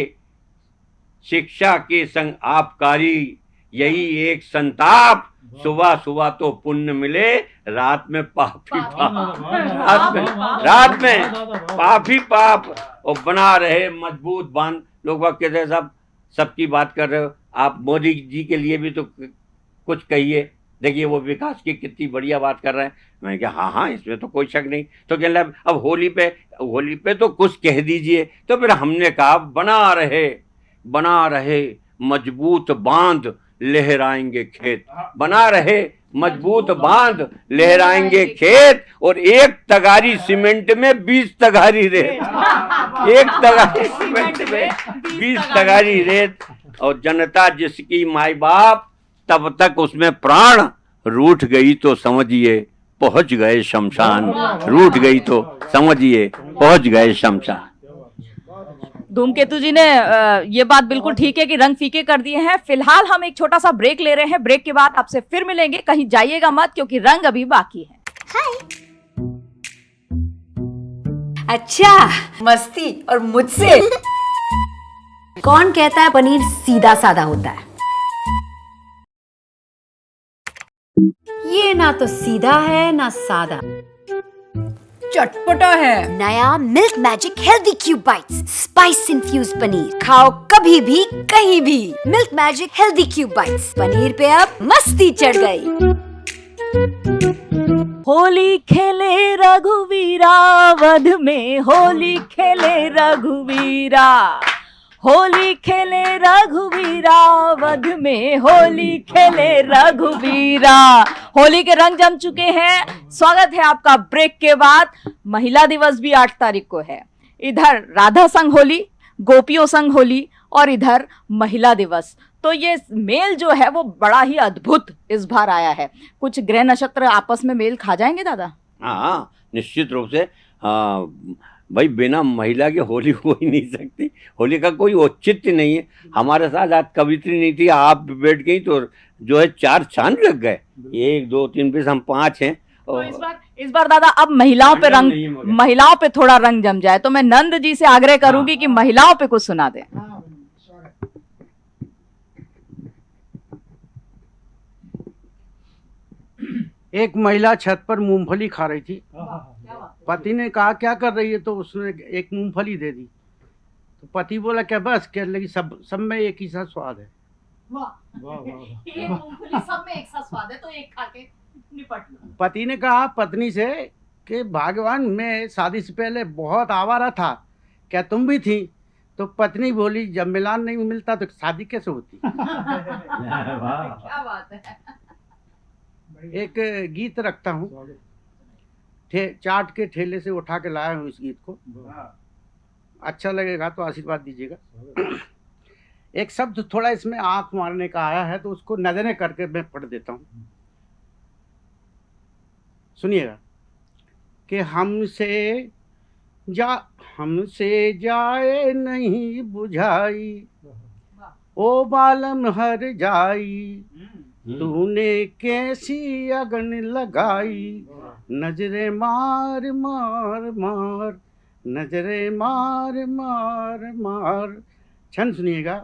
S2: शिक्षा के संग आबकारी यही एक संताप। सुबह सुबह तो पुण्य मिले रात में पापी पाप रात में रात में पाप ही पाप और बना रहे मज़बूत बाँध। लोग कहते हैं साहब सबकी बात कर रहे हो। आप मोदी जी के लिए भी तो कुछ कहिए। देखिए वो विकास की कितनी बढ़िया बात कर रहे हैं। मैंने कहा हाँ हाँ इसमें तो कोई शक नहीं। तो कह लगा, अब होली पे होली पे तो कुछ कह दीजिए। तो फिर हमने कहा बना रहे बना रहे मज़बूत बाँध। लहराएँगे खेत। बना रहे मज़बूत बाँध लहराएँगे खेत और एक तगारी सीमेंट में बीस तगारी रेत। एक तगारी सीमेंट में बीस तगारी रेत। और जनता जिसकी माई बाप तब तक उसमें प्राण रूठ गई तो समझिए पहुँच गए शमशान। रूठ गई तो समझिए पहुँच गए शमशान।
S1: धूमकेतु जी ने ये बात बिल्कुल ठीक है कि रंग फीके कर दिए हैं। फ़िलहाल हम एक छोटा सा ब्रेक ले रहे हैं। ब्रेक के बाद आपसे फिर मिलेंगे। कहीं जाइएगा मत क्योंकि रंग अभी बाकी है।
S7: अच्छा मस्ती और मुझसे। कौन कहता है पनीर सीधा साधा होता है? ये ना तो सीधा है ना सादा।
S1: चटपटा है।
S7: नया Milk Magic healthy cube bites spice infuse paneer. खाओ कभी भी कहीं भी। Milk Magic healthy cube bites. Paneer पे अब मस्ती चढ़ गई।
S1: होली खेले रघुवीरा वध में होली खेले रघुवीरा। होली खेले रघुवीरा, वध में होली खेले रघुवीरा। होली के रंग जम चुके हैं। स्वागत है आपका ब्रेक के बाद। महिला दिवस भी आठ तारीख को है। इधर राधा संग होली, गोपियों संग होली और इधर महिला दिवस। तो ये मेल जो है, वो बड़ा ही अद्भुत इस बार आया है। कुछ ग्रह नक्षत्र आपस में मेल खा जाएँगे, दादा?
S2: हाँ निश्चित रूप से हाँ भाई बिना महिला के होली हो ही नहीं सकती। होली का कोई औचित्य नहीं है। हमारे साथ आज कवित्री नहीं थी आप बैठ गई तो जो है चार चाँद लग गए। एक दो तीन बीस हम पाँच हैं।
S1: तो इस बार इस बार दादा अब महिलाओं पे
S2: रंग है।
S1: महिलाओं पे थोड़ा रंग जम जाए तो मैं नंद जी से आग्रह करूँगी कि महिलाओं पे कुछ सुना दें।
S3: एक महिला छत पर मूंगफली खा रही थी। पति ने कहा क्या कर रही है? तो उसने एक मूंगफली दे दी। तो पति बोला क्या बस कह लगी सब सब में एक ही सा स्वाद है?
S1: सब में एक सा स्वाद है तो एक खा के निपट लो।
S3: पति ने कहा पत्नी से कि भगवान मैं शादी से पहले बहुत आवारा था क्या तुम भी थी? तो पत्नी बोली जब मिलान नहीं मिलता तो शादी कैसे होती?
S1: क्या बात है।
S3: एक गीत रखता हूँ। ठे चाट के ठेले से उठा के लाया हूँ इस गीत को। अच्छा लगेगा तो आशीर्वाद दीजिएगा। एक शब्द थोड़ा इसमें आँख मारने का आया है तो उसको नज़रें करके मैं पढ़ देता हूँ। सुनिएगा। कि हमसे जा हमसे जाए नहीं बुझाई ओ बालम हर जाई तूने कैसी अगन लगाई? नजरे मार मार मार नजरे मार मार मार। छंद सुनिएगा।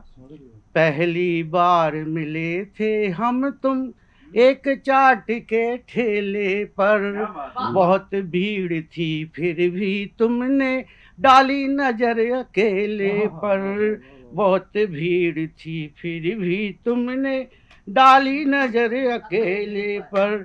S3: पहली बार मिले थे हम तुम एक चाट के ठेले पर। बहुत भीड़ थी फिर भी तुमने डाली नज़र अकेले पर। बहुत भीड़ थी फिर भी तुमने डाली नज़र अकेले पर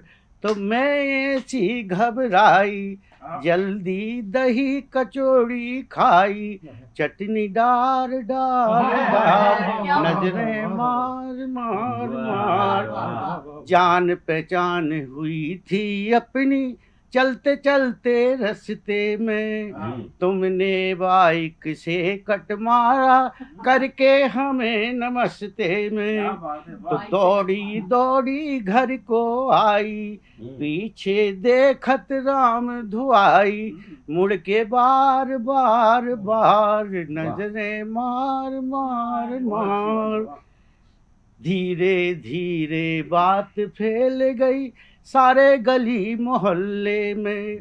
S3: तो मैं ऐसी घबराई जल्दी दही कचौड़ी खाई चटनी डार डार डार नज़रें मार मार मार जान पहचान हुई थी अपनी चलते चलते रस्ते में तुमने बाइक से कट मारा करके हमें नमस्ते में। तो दौड़ी दौड़ी घर को आई पीछे देखत राम धुआई मुड़ के बार बार बार नज़रें मार मार मार। धीरे धीरे बात फैल गई सारे गली मोहल्ले में।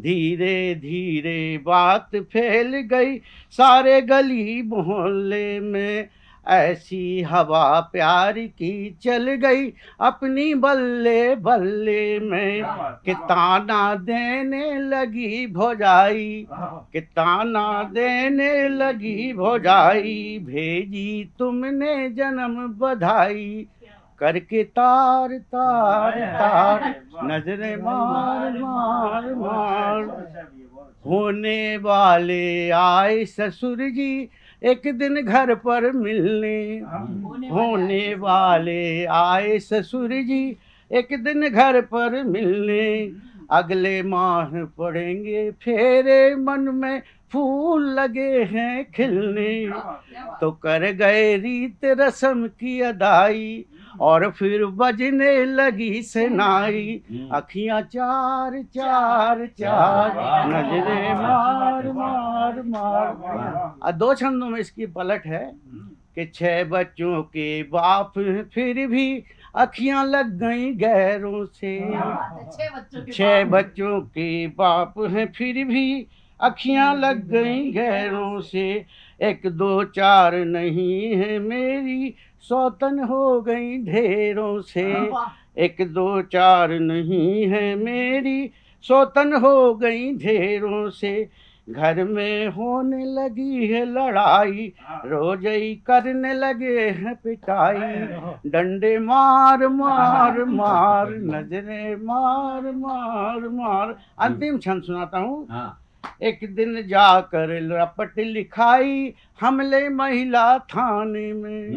S3: धीरे धीरे बात फैल गई सारे गली मोहल्ले में। ऐसी हवा प्यार की चल गई अपनी बल्ले बल्ले में। कि ताना देने लगी भोजाई। कि ताना देने लगी भोजाई। भेजी तुमने जन्म बधाई। करके तार तार तार नजरे मार मार मार। होने वाले आए ससुर जी एक दिन घर पर मिलने। होने वाले आए ससुर जी। एक दिन घर पर मिलने। अगले माह पड़ेंगे फेरे मन में फूल लगे हैं खिलने। तो कर गए रीत रस्म की अदाई। और फिर बजने लगी सेनाई। अखियाँ चार चार चार नजरे मार मार मार। आ दो छंदों में इसकी पलट है कि छह बच्चों के बाप फिर भी अखियाँ लग गई गैरों से। छह बच्चों के बाप। हैं फिर भी अखियाँ लग गई गैरों से। एक दो चार नहीं है मेरी सौतन हो गई ढेरों से। एक दो चार नहीं है मेरी। सौतन हो गई ढेरों से। घर में होने लगी है लड़ाई। रोज ही करने लगे हैं पिटाई। डंडे मार मार मार नजरे मार मार मार। अंतिम क्षण सुनाता हूँ। एक दिन जाकर रपट लिखाई हमले महिला थाने में।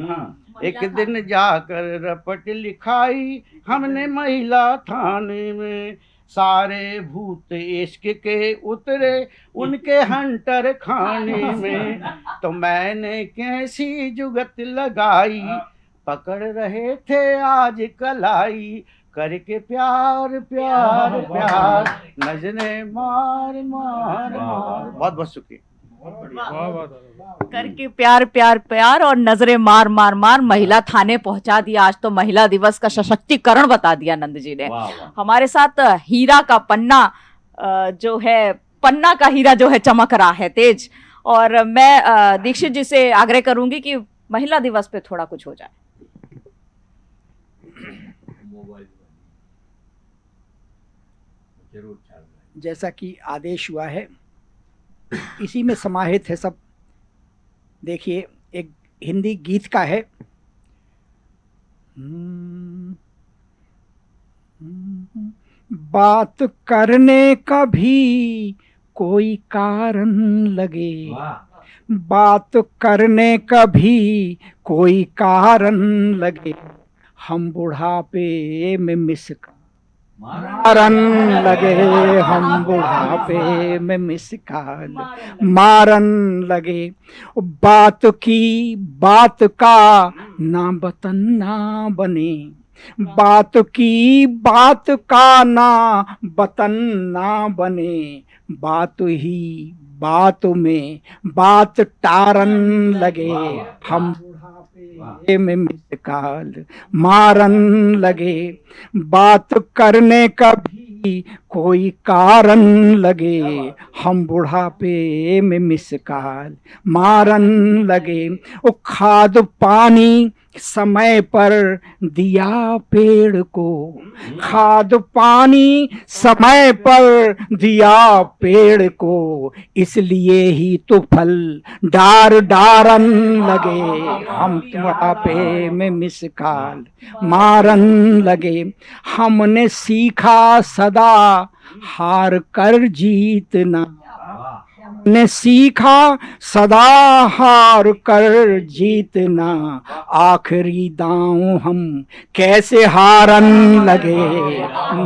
S3: एक दिन जाकर रपट लिखाई हमने महिला थाने में। सारे भूत इश्क के उतरे उनके हंटर खाने में। तो मैंने कैसी जुगत लगाई? पकड़ रहे थे आज कलाई। करके प्यार प्यार प्यार। नजरे मार मार मार। बहुत बहुत शुक्रिया।
S1: करके प्यार प्यार प्यार और नजरे मार मार मार महिला थाने पहुँचा दिया आज तो महिला दिवस का सशक्तिकरण बता दिया नंद जी ने हमारे साथ हीरा का पन्ना जो है पन्ना का हीरा जो है चमक रहा है तेज। और मैं दीक्षित जी से आग्रह करूँगी कि महिला दिवस पे थोड़ा कुछ हो जाए।
S4: जैसा कि आदेश हुआ है इसी में समाहित है सब। देखिए, एक हिंदी गीत का है। बात करने का भी कोई कारण लगे। बात करने का भी कोई कारण लगे। हम बुढ़ापे में मिस मारन लगे हम बुढ़ापे में मिसकाल मारन लगे बात की बात का ना बतन ना बने। बात की बात का ना बतन ना बने। बात ही बात में बात टारन लगे हम में मिसकाल मारन लगे। बात करने का भी कोई कारण लगे हम बुढ़ापे में मिसकाल। मारन लगे वो खाद पानी समय पर दिया पेड़ को। खाद पानी समय पर दिया पेड़ को इसलिए ही तो फल डार डारन लगे। हम बुढ़ापे में मिसकाल। मारन लगे हमने सीखा सदा हार कर जीतना। ने सीखा सदा हार कर जीतना। आखिरी दांव हम कैसे हारन लगे?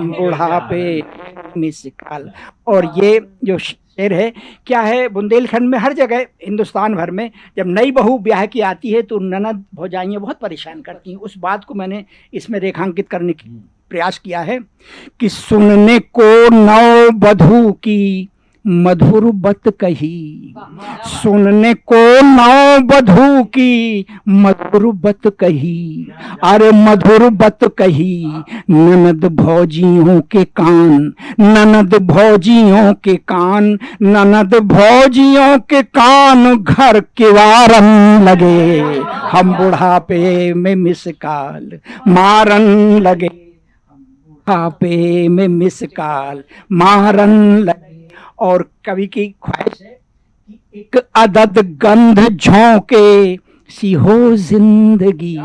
S4: बुढ़ापे मिसकाल और ये जो शेर है क्या है? बुंदेलखंड में हर जगह हिंदुस्तान भर में जब नई बहू ब्याह की आती है तो ननद भौजाइयाँ बहुत परेशान करती हैं। उस बात को मैंने इसमें रेखांकित करने की प्रयास किया है कि सुनने को नौ बधू की मधुर बत कही। सुनने को नौ बधू की मधुर बत कही। अरे मधुर बत कही, ननद भौजियों के कान, ननद भौजियों के कान, ननद भौजियों के कान घर के वारन लगे। हम बुढ़ापे में मिसकाल मारन लगे। बुढ़ापे में मिसकाल मारन लगे। और कवि की ख्वाहिश है कि एक अदद गंध झोंके सी हो ज़िंदगी।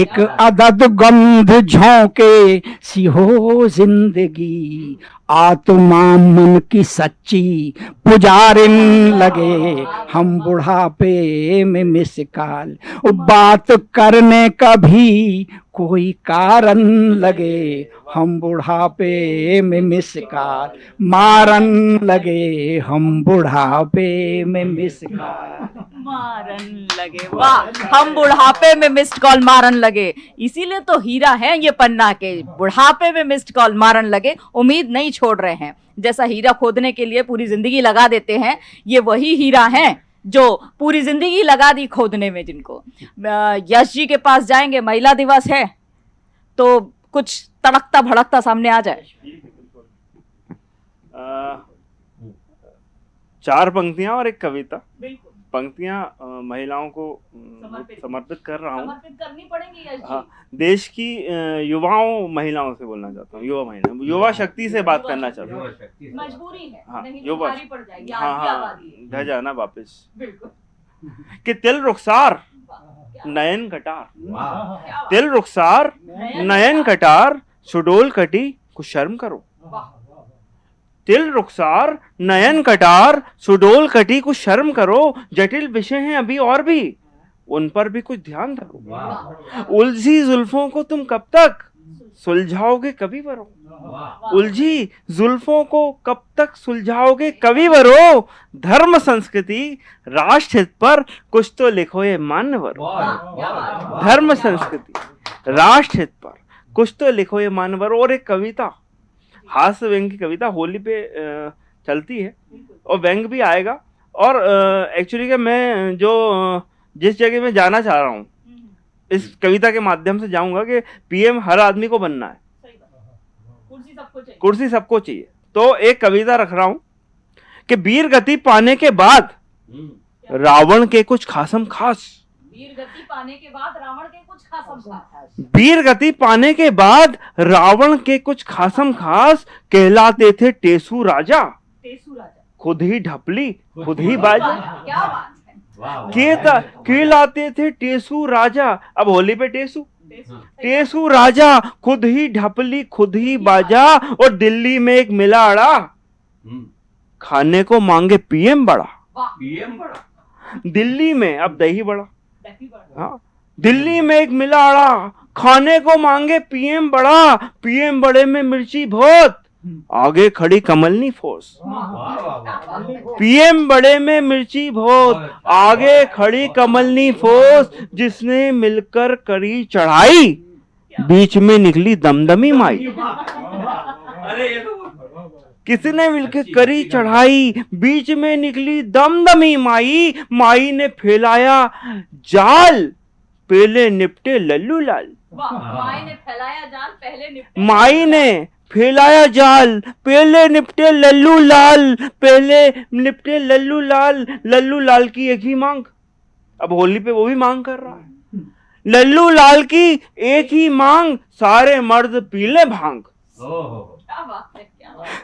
S4: एक अदद गंध झोंके सी हो ज़िंदगी। आत्मा मन की सच्ची पुजारिन लगे। हम बुढ़ापे में मिसकाल। बात करने का भी कोई कारण लगे, हम बुढ़ापे में मिसकाल मारन लगे, हम बुढ़ापे में मिसकाल
S1: मारन लगे, वाह, हम बुढ़ापे में मिस्ड कॉल मारन लगे। इसीलिए तो हीरा है ये पन्ना के, बुढ़ापे में मिस्ड कॉल मारन लगे, उम्मीद नहीं छोड़ रहे हैं। जैसा हीरा खोदने के लिए पूरी ज़िंदगी लगा देते हैं, ये वही हीरा हैं जो पूरी ज़िंदगी लगा दी खोदने में जिनको। यश जी के पास जाएँगे महिला दिवस है तो कुछ तड़कता भड़कता सामने आ जाए।
S5: चार पंक्तियाँ और एक कविता।
S1: बिल्कुल।
S5: पंक्तियाँ महिलाओं को
S1: समर्पित।
S5: समर्पित कर रहा हूँ।
S1: समर्पित करनी पड़ेंगी
S5: हाँ देश की युवाओं महिलाओं से बोलना चाहता हूँ युवा महिला युवा शक्ति से बात करना चाहता हूँ।
S1: मजबूरी है
S5: हाँ,
S1: तो
S5: युवा- हाँ हाँ
S1: आबादी है।
S5: ढह जाना वापस। कि तिल रुखसार नयन कटार। तिल रुखसार नयन कटार। सुडोल कटी कुछ शर्म करो।
S1: वाह,
S5: तिल रुखसार नयन कटार सुडोल कटी कुछ शर्म करो जटिल विषय हैं अभी और भी। उन पर भी कुछ ध्यान रखो। उलझी जुल्फों को तुम कब तक सुलझाओगे कभी वरो? उलझी जुल्फों को कब तक सुलझाओगे कवि वरो? धर्म संस्कृति राष्ट्र हित पर कुछ तो लिखो ये मान्यवर धर्म संस्कृति राष्ट्र हित पर कुछ तो लिखो ये मानवर और एक कविता। हास्य व्यंग की कविता होली पे चलती है और व्यंग भी आएगा। और एक्चुअली क्या मैं जो जिस जगह में जाना चाह रहा हूँ इस कविता के माध्यम से जाऊँगा कि पीएम हर आदमी को बनना है।
S1: कुर्सी सबको चाहिए।
S5: कुर्सी सबको चाहिए। तो एक कविता रख रहा हूँ कि वीर गति पाने के बाद रावण के कुछ खासम खास
S1: वीर गति पाने के बाद रावण के कुछ खास। खास।
S5: वीर गति पाने के बाद रावण के कुछ खासम खास कहलाते थे टेसू राजा।
S1: टेसू राजा।
S5: खुद ही ढपली खुद ही बाजा।
S1: क्या बात है।
S5: कहलाते थे टेसू राजा। अब होली पे टेसू।
S1: टेसू।
S5: टेसू राजा खुद ही ढपली खुद ही बाजा और दिल्ली में एक मिला अड़ा खाने को मांगे पीएम बड़ा।
S1: पीएम बड़ा?
S5: दिल्ली में अब दही बड़ा। हाँ। दिल्ली में एक मिला अड़ा खाने को मांगे पीएम बड़ा पीएम बड़े में मिर्ची बहुत। आगे खड़ी कमलनी फोर्स पीएम बड़े में मिर्ची बहुत आगे खड़ी कमलनी फोर्स जिसने मिलकर करी चढ़ाई। बीच में निकली दमदमी माई। किसने मिलकर करी चढ़ाई? बीच में निकली दमदमी माई। माई ने फैलाया जाल। पहले निपटे लल्लू लाल।
S1: माई ने फैलाया जाल पहले निपटे
S5: माई ने फैलाया जाल। पहले निपटे लल्लू लाल। पहले निपटे लल्लू लाल। लल्लू लाल की एक ही मांग। अब होली पे वो भी मांग कर रहा है। लल्लू लाल की एक ही मांग। सारे मर्द पीले भाँग।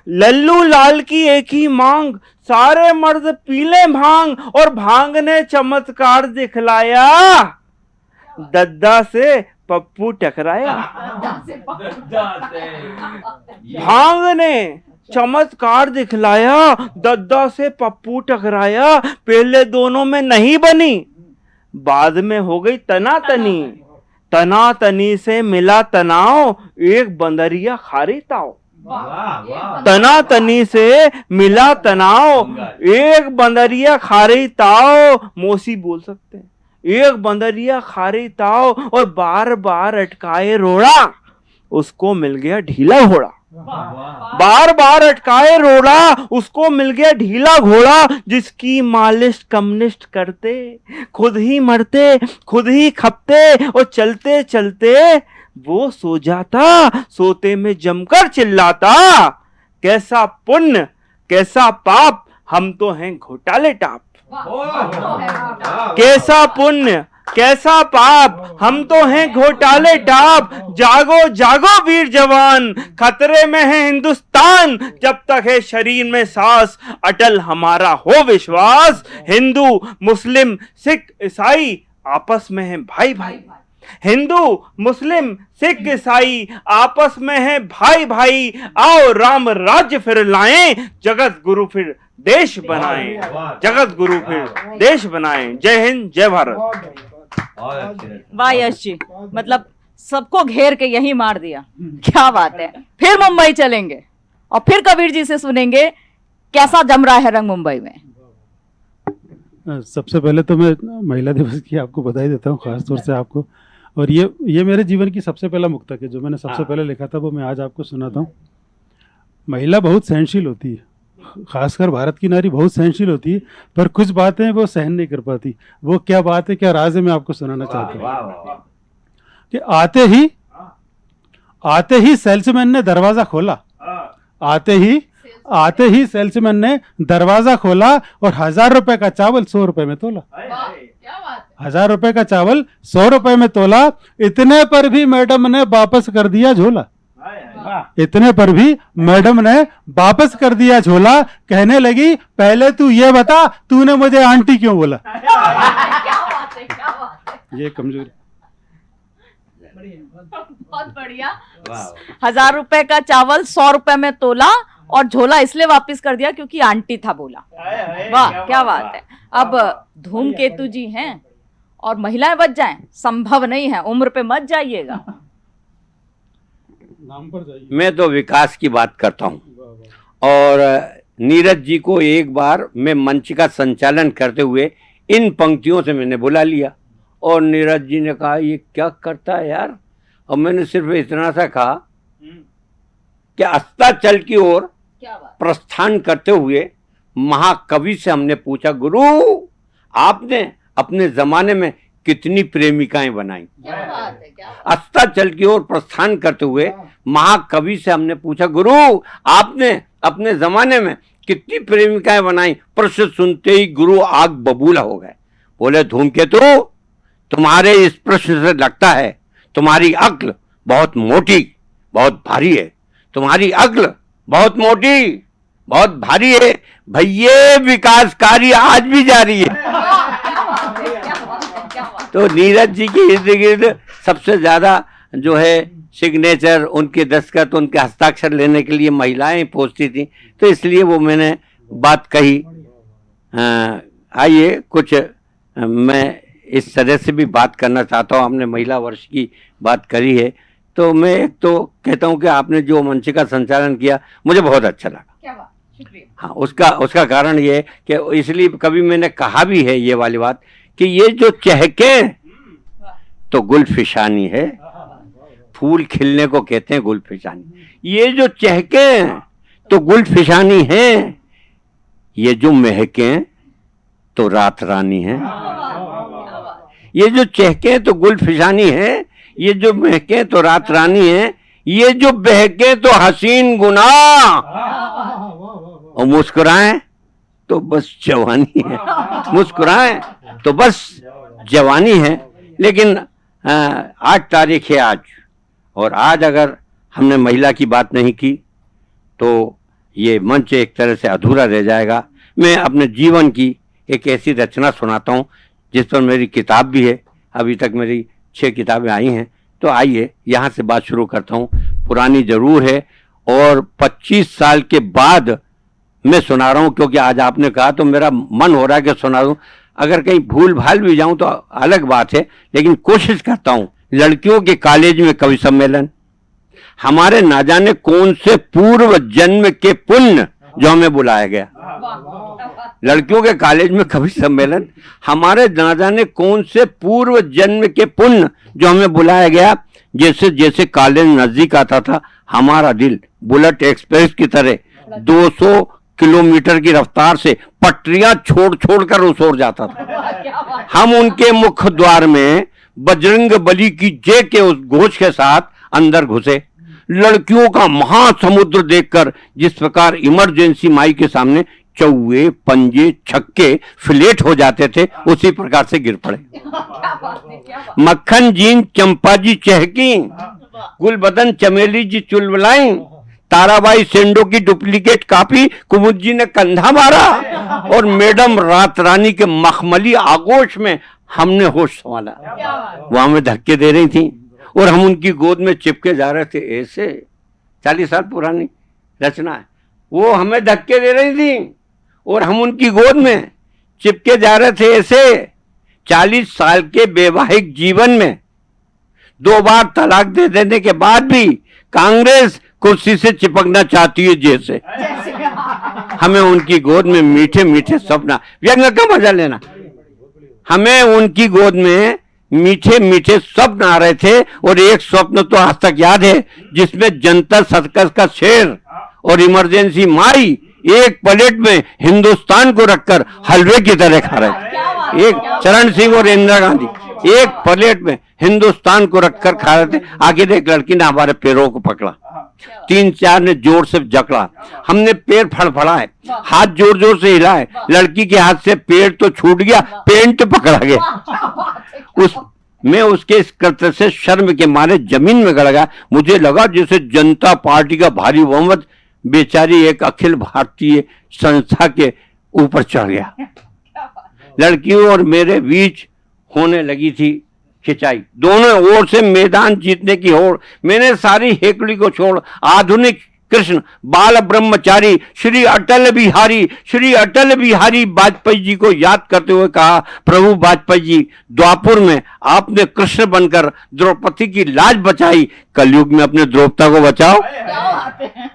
S5: लल्लू लाल की एक ही मांग सारे मर्द पीले भाँग और भाँग ने चमत्कार दिखलाया। दद्दा से पप्पू टकराया। भाँग ने चमत्कार दिखलाया दद्दा से पप्पू टकराया पहले दोनों में नहीं बनी। बाद में हो गई तनातनी। तनातनी। से मिला तनाव एक बंदरिया खारी ताव तनातनी से मिला तनाव। एक बंदरिया खारी ताव मोसी बोल सकते हैं। एक बंदरिया खारी ताव और बार बार अटकाए रोड़ा। उसको मिल गया ढीला घोड़ा। बार बार अटकाए रोड़ा उसको मिल गया ढीला घोड़ा जिसकी मालिश कम्युनिस्ट करते खुद ही मरते खुद ही खपते और चलते चलते वो सो जाता, सोते में जमकर चिल्लाता। कैसा पुण्य, कैसा पाप, हम तो हैं घोटाले टाप। कैसा पुण्य, कैसा पाप, हम तो हैं घोटाले टाप। जागो जागो वीर जवान, खतरे में है हिंदुस्तान। जब तक है शरीर में सांस, अटल हमारा हो विश्वास। हिंदू, मुस्लिम, सिख, ईसाई, आपस में है भाई भाई हिंदू मुस्लिम सिख ईसाई आपस में है भाई भाई आओ राम राज्य फिर लाएँ जगत गुरु फिर देश बनाए जगत गुरु फिर देश बनाए। जय हिंद जय भारत।
S1: वाह यश जी मतलब सबको घेर के यही मार दिया। क्या बात है। फिर मुंबई चलेंगे। और फिर कबीर जी से सुनेंगे कैसा जम रहा है रंग मुंबई में।
S6: सबसे पहले तो मैं महिला दिवस की आपको बधाई देता हूँ खासतौर से आपको। और ये ये मेरे जीवन की सबसे पहला मुक्तक है जो मैंने सबसे पहले लिखा था वो मैं आज आपको सुनाता हूँ। महिला बहुत सहनशील होती है। खासकर भारत की नारी बहुत सहनशील होती है पर कुछ बातें वो सहन नहीं कर पाती। वो क्या बात है क्या राज है मैं आपको सुनाना चाहता हूँ। कि आते ही आते ही सेल्समैन ने दरवाज़ा खोला। आते ही आते ही सेल्समैन ने दरवाज़ा खोला और हज़ार रुपए का चावल सौ रुपए में तोला। हज़ार रुपए का चावल सौ रुपए में तोला इतने पर भी मैडम ने वापस कर दिया झोला। इतने पर भी मैडम ने वापस कर दिया झोला। कहने लगी पहले तू ये बता तूने मुझे आंटी क्यों बोला? ये कमज़ोरी।
S1: बहुत बढ़िया। हज़ार रुपए का चावल सौ रुपए में तोला और झोला इसलिए वापस कर दिया क्योंकि आंटी था बोला। वाह क्या बात है। अब धूमकेतु जी हैं। और महिलाएँ बच जाएँ संभव नहीं है उम्र पे मत जाइएगा।
S6: नाम पर जाइए।
S2: मैं तो विकास की बात करता हूँ। और नीरज जी को एक बार मैं मंच का संचालन करते हुए इन पंक्तियों से मैंने बुला लिया। और नीरज जी ने कहा ये क्या करता है यार? और मैंने सिर्फ़ इतना सा कहा कि अस्ताचल की ओर प्रस्थान करते हुए महाकवि से हमने पूछा गुरु आपने अपने जमाने में कितनी प्रेमिकाएँ बनाई।
S1: है
S2: अस्ताचल की ओर प्रस्थान करते हुए महाकवि से हमने पूछा गुरु आपने अपने जमाने में कितनी प्रेमिकाएँ बनाई? प्रश्न सुनते ही गुरु आग बबूला हो गए। बोले धूमकेतु तुम्हारे इस प्रश्न से लगता है तुम्हारी अक्ल बहुत मोटी बहुत भारी है। तुम्हारी अक्ल बहुत मोटी बहुत भारी है। भैये विकास कार्य आज भी जारी है। तो नीरज जी के इर्द गिर्द सबसे ज़्यादा जो है सिग्नेचर उनके दस्तखत उनके हस्ताक्षर लेने के लिए महिलाएँ पहुँचती थी। तो इसलिए वो मैंने बात कही। आइए कुछ मैं इस तरह से भी बात करना चाहता हूँ। हमने महिला वर्ष की बात करी है। तो मैं एक तो कहता हूँ कि आपने जो मंच का संचालन किया मुझे बहुत अच्छा लगा।
S1: क्या बात? शुक्रिया।
S2: हाँ उसका उसका कारण ये है कि इसलिए कभी मैंने कहा भी है ये वाली बात कि ये जो चहके तो गुलफिशानी है। फूल खिलने को कहते हैं गुलफिशानी। ये जो चहके तो गुलफिशानी है। ये जो महके तो रात रानी है। ये जो चहके तो गुलफिशानी है। ये जो महके तो रात रानी है। ये जो बहके तो हसीन गुना और मुस्कुराएँ। तो बस जवानी है। मुस्कुराएँ तो बस जवानी है। लेकिन आठ तारीख है आज। और आज अगर हमने महिला की बात नहीं की तो ये मंच एक तरह से अधूरा रह जाएगा। मैं अपने जीवन की एक ऐसी रचना सुनाता हूँ जिस पर मेरी किताब भी है। अभी तक मेरी छह किताबें आई हैं। तो आइए यहाँ से बात शुरू करता हूँ। पुरानी ज़रूर है और 25 साल के बाद मैं सुना रहा हूँ, क्योंकि आज आपने कहा तो मेरा मन हो रहा है कि सुना दूँ। अगर कहीं भूल भाल भी जाऊँ तो अलग बात है, लेकिन कोशिश करता हूँ, लड़कियों के कॉलेज में कवि सम्मेलन। हमारे ना जाने कौन से पूर्व जन्म के पुण्य जो हमें बुलाया गया। लड़कियों के कॉलेज में कवि सम्मेलन। हमारे ना जाने कौन से पूर्व जन्म के पुण्य जो हमें बुलाया गया, जैसे जैसे कॉलेज नज़दीक आता था, हमारा दिल बुलेट एक्सप्रेस की तरह 200 किलोमीटर की रफ्तार से पटरियाँ छोड़ छोड़ कर उस ओर जाता था। हम उनके मुख्य द्वार में बजरंग बली की जय के उस घोष के साथ अंदर घुसे। लड़कियों का महासमुद्र देखकर जिस प्रकार इमरजेंसी माई के सामने चौवे, पंजे, छक्के, फ्लेट हो जाते थे, उसी प्रकार से गिर पड़े। मक्खन जीन, चंपा जी चहकी, गुलबदन चमेली जी चुलबलाई ताराबाई सेंडो की डुप्लीकेट कॉपी कुमुद जी ने कंधा मारा और मैडम रात रानी के मखमली आगोश में हमने होश संभाला। वहाँ में धक्के दे रही थी और हम उनकी गोद में चिपके जा रहे थे। ऐसे चालीस साल पुरानी रचना है। वो हमें धक्के दे रही थी और हम उनकी गोद में चिपके जा रहे थे। ऐसे चालीस साल के वैवाहिक जीवन में दो बार तलाक दे देने के बाद भी कांग्रेस कुर्सी से चिपकना चाहती है जैसे। हमें उनकी गोद में मीठे मीठे सपना। व्यंग का मज़ा लेना? हमें उनकी गोद में मीठे मीठे स्वप्न आ रहे थे और एक स्वप्न तो आज तक याद है जिसमें जनता सर्कस का शेर और इमरजेंसी माई एक प्लेट में हिंदुस्तान को रखकर हलवे की तरह खा रहे थे। एक चरण सिंह और इंदिरा गांधी। एक प्लेट में हिंदुस्तान को रखकर खा रहे थे। आखिर एक लड़की ने हमारे पैरों को पकड़ा। तीन चार ने ज़ोर से जकड़ा। हमने पैर फड़फड़ाए, हाथ ज़ोर ज़ोर से हिलाए। लड़की के हाथ से पैर तो छूट गया, पेंट पकड़ा गया। उस, मैं उसके इस कृत्य से शर्म के मारे ज़मीन में गड़ गया। मुझे लगा जैसे जनता पार्टी का भारी बहुमत, बेचारी एक अखिल भारतीय संस्था के ऊपर चढ़ गया। लड़कियों और मेरे बीच होने लगी थी खिंचाई। दोनों ओर से मैदान जीतने की होड़। मैंने सारी हेकड़ी को छोड़। आधुनिक कृष्ण बाल ब्रह्मचारी श्री अटल बिहारी श्री अटल बिहारी वाजपेयी जी को याद करते हुए कहा प्रभु वाजपेयी जी द्वापुर में आपने कृष्ण बनकर द्रौपदी की लाज बचाई। कलयुग में अपने द्रौपदा को बचाओ।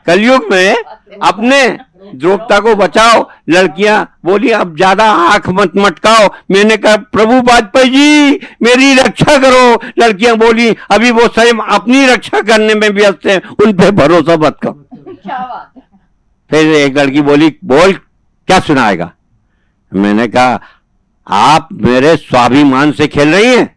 S2: कलयुग में अपने द्रोपता को बचाओ लड़कियाँ बोली अब ज़्यादा आँख मत मटकाओ। मैंने कहा प्रभु वाजपेयी जी मेरी रक्षा करो। लड़कियाँ बोली अभी वो स्वयं अपनी रक्षा करने में व्यस्त हैं उन पे भरोसा मत करो। फिर एक लड़की बोली बोल क्या सुनाएगा? मैंने कहा आप मेरे स्वाभिमान से खेल रही हैं।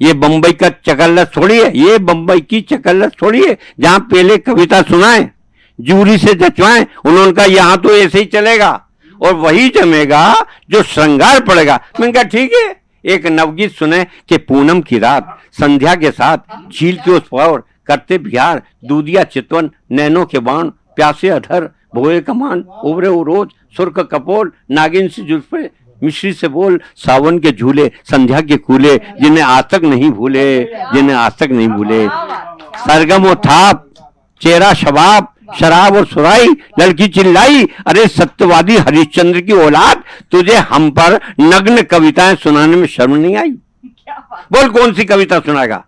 S2: ये बंबई का चकल्लस थोड़ी है ये बंबई की चकल्लस थोड़ी है जहाँ पहले कविता सुनाए। जूरी से जचवाएँ, उन्होंने कहा, यहाँ तो ऐसे ही चलेगा और वही जमेगा जो श्रृंगार पड़ेगा। मैंने कहा, ठीक है। एक नवगीत सुने कि पूनम की रात, संध्या के साथ झील के उस पार करते बिहार, दूधिया चितवन, नैनो के बाण, प्यासे अधर, भोए कमान उबरे उरोज सुर्ख कपोल, नागिन से जुल्फे, मिश्री से बोल, सावन के झूले, संध्या के कूले, जिन्हें आज तक नहीं भूले, जिन्हें आज तक नहीं भूले। सरगम थाप चेहरा शबाब शराब और सुराई लड़की चिल्लाई अरे सत्यवादी हरिश्चंद्र की औलाद तुझे हम पर नग्न कविताएँ सुनाने में शर्म नहीं आई? बोल कौन सी कविता सुनाएगा?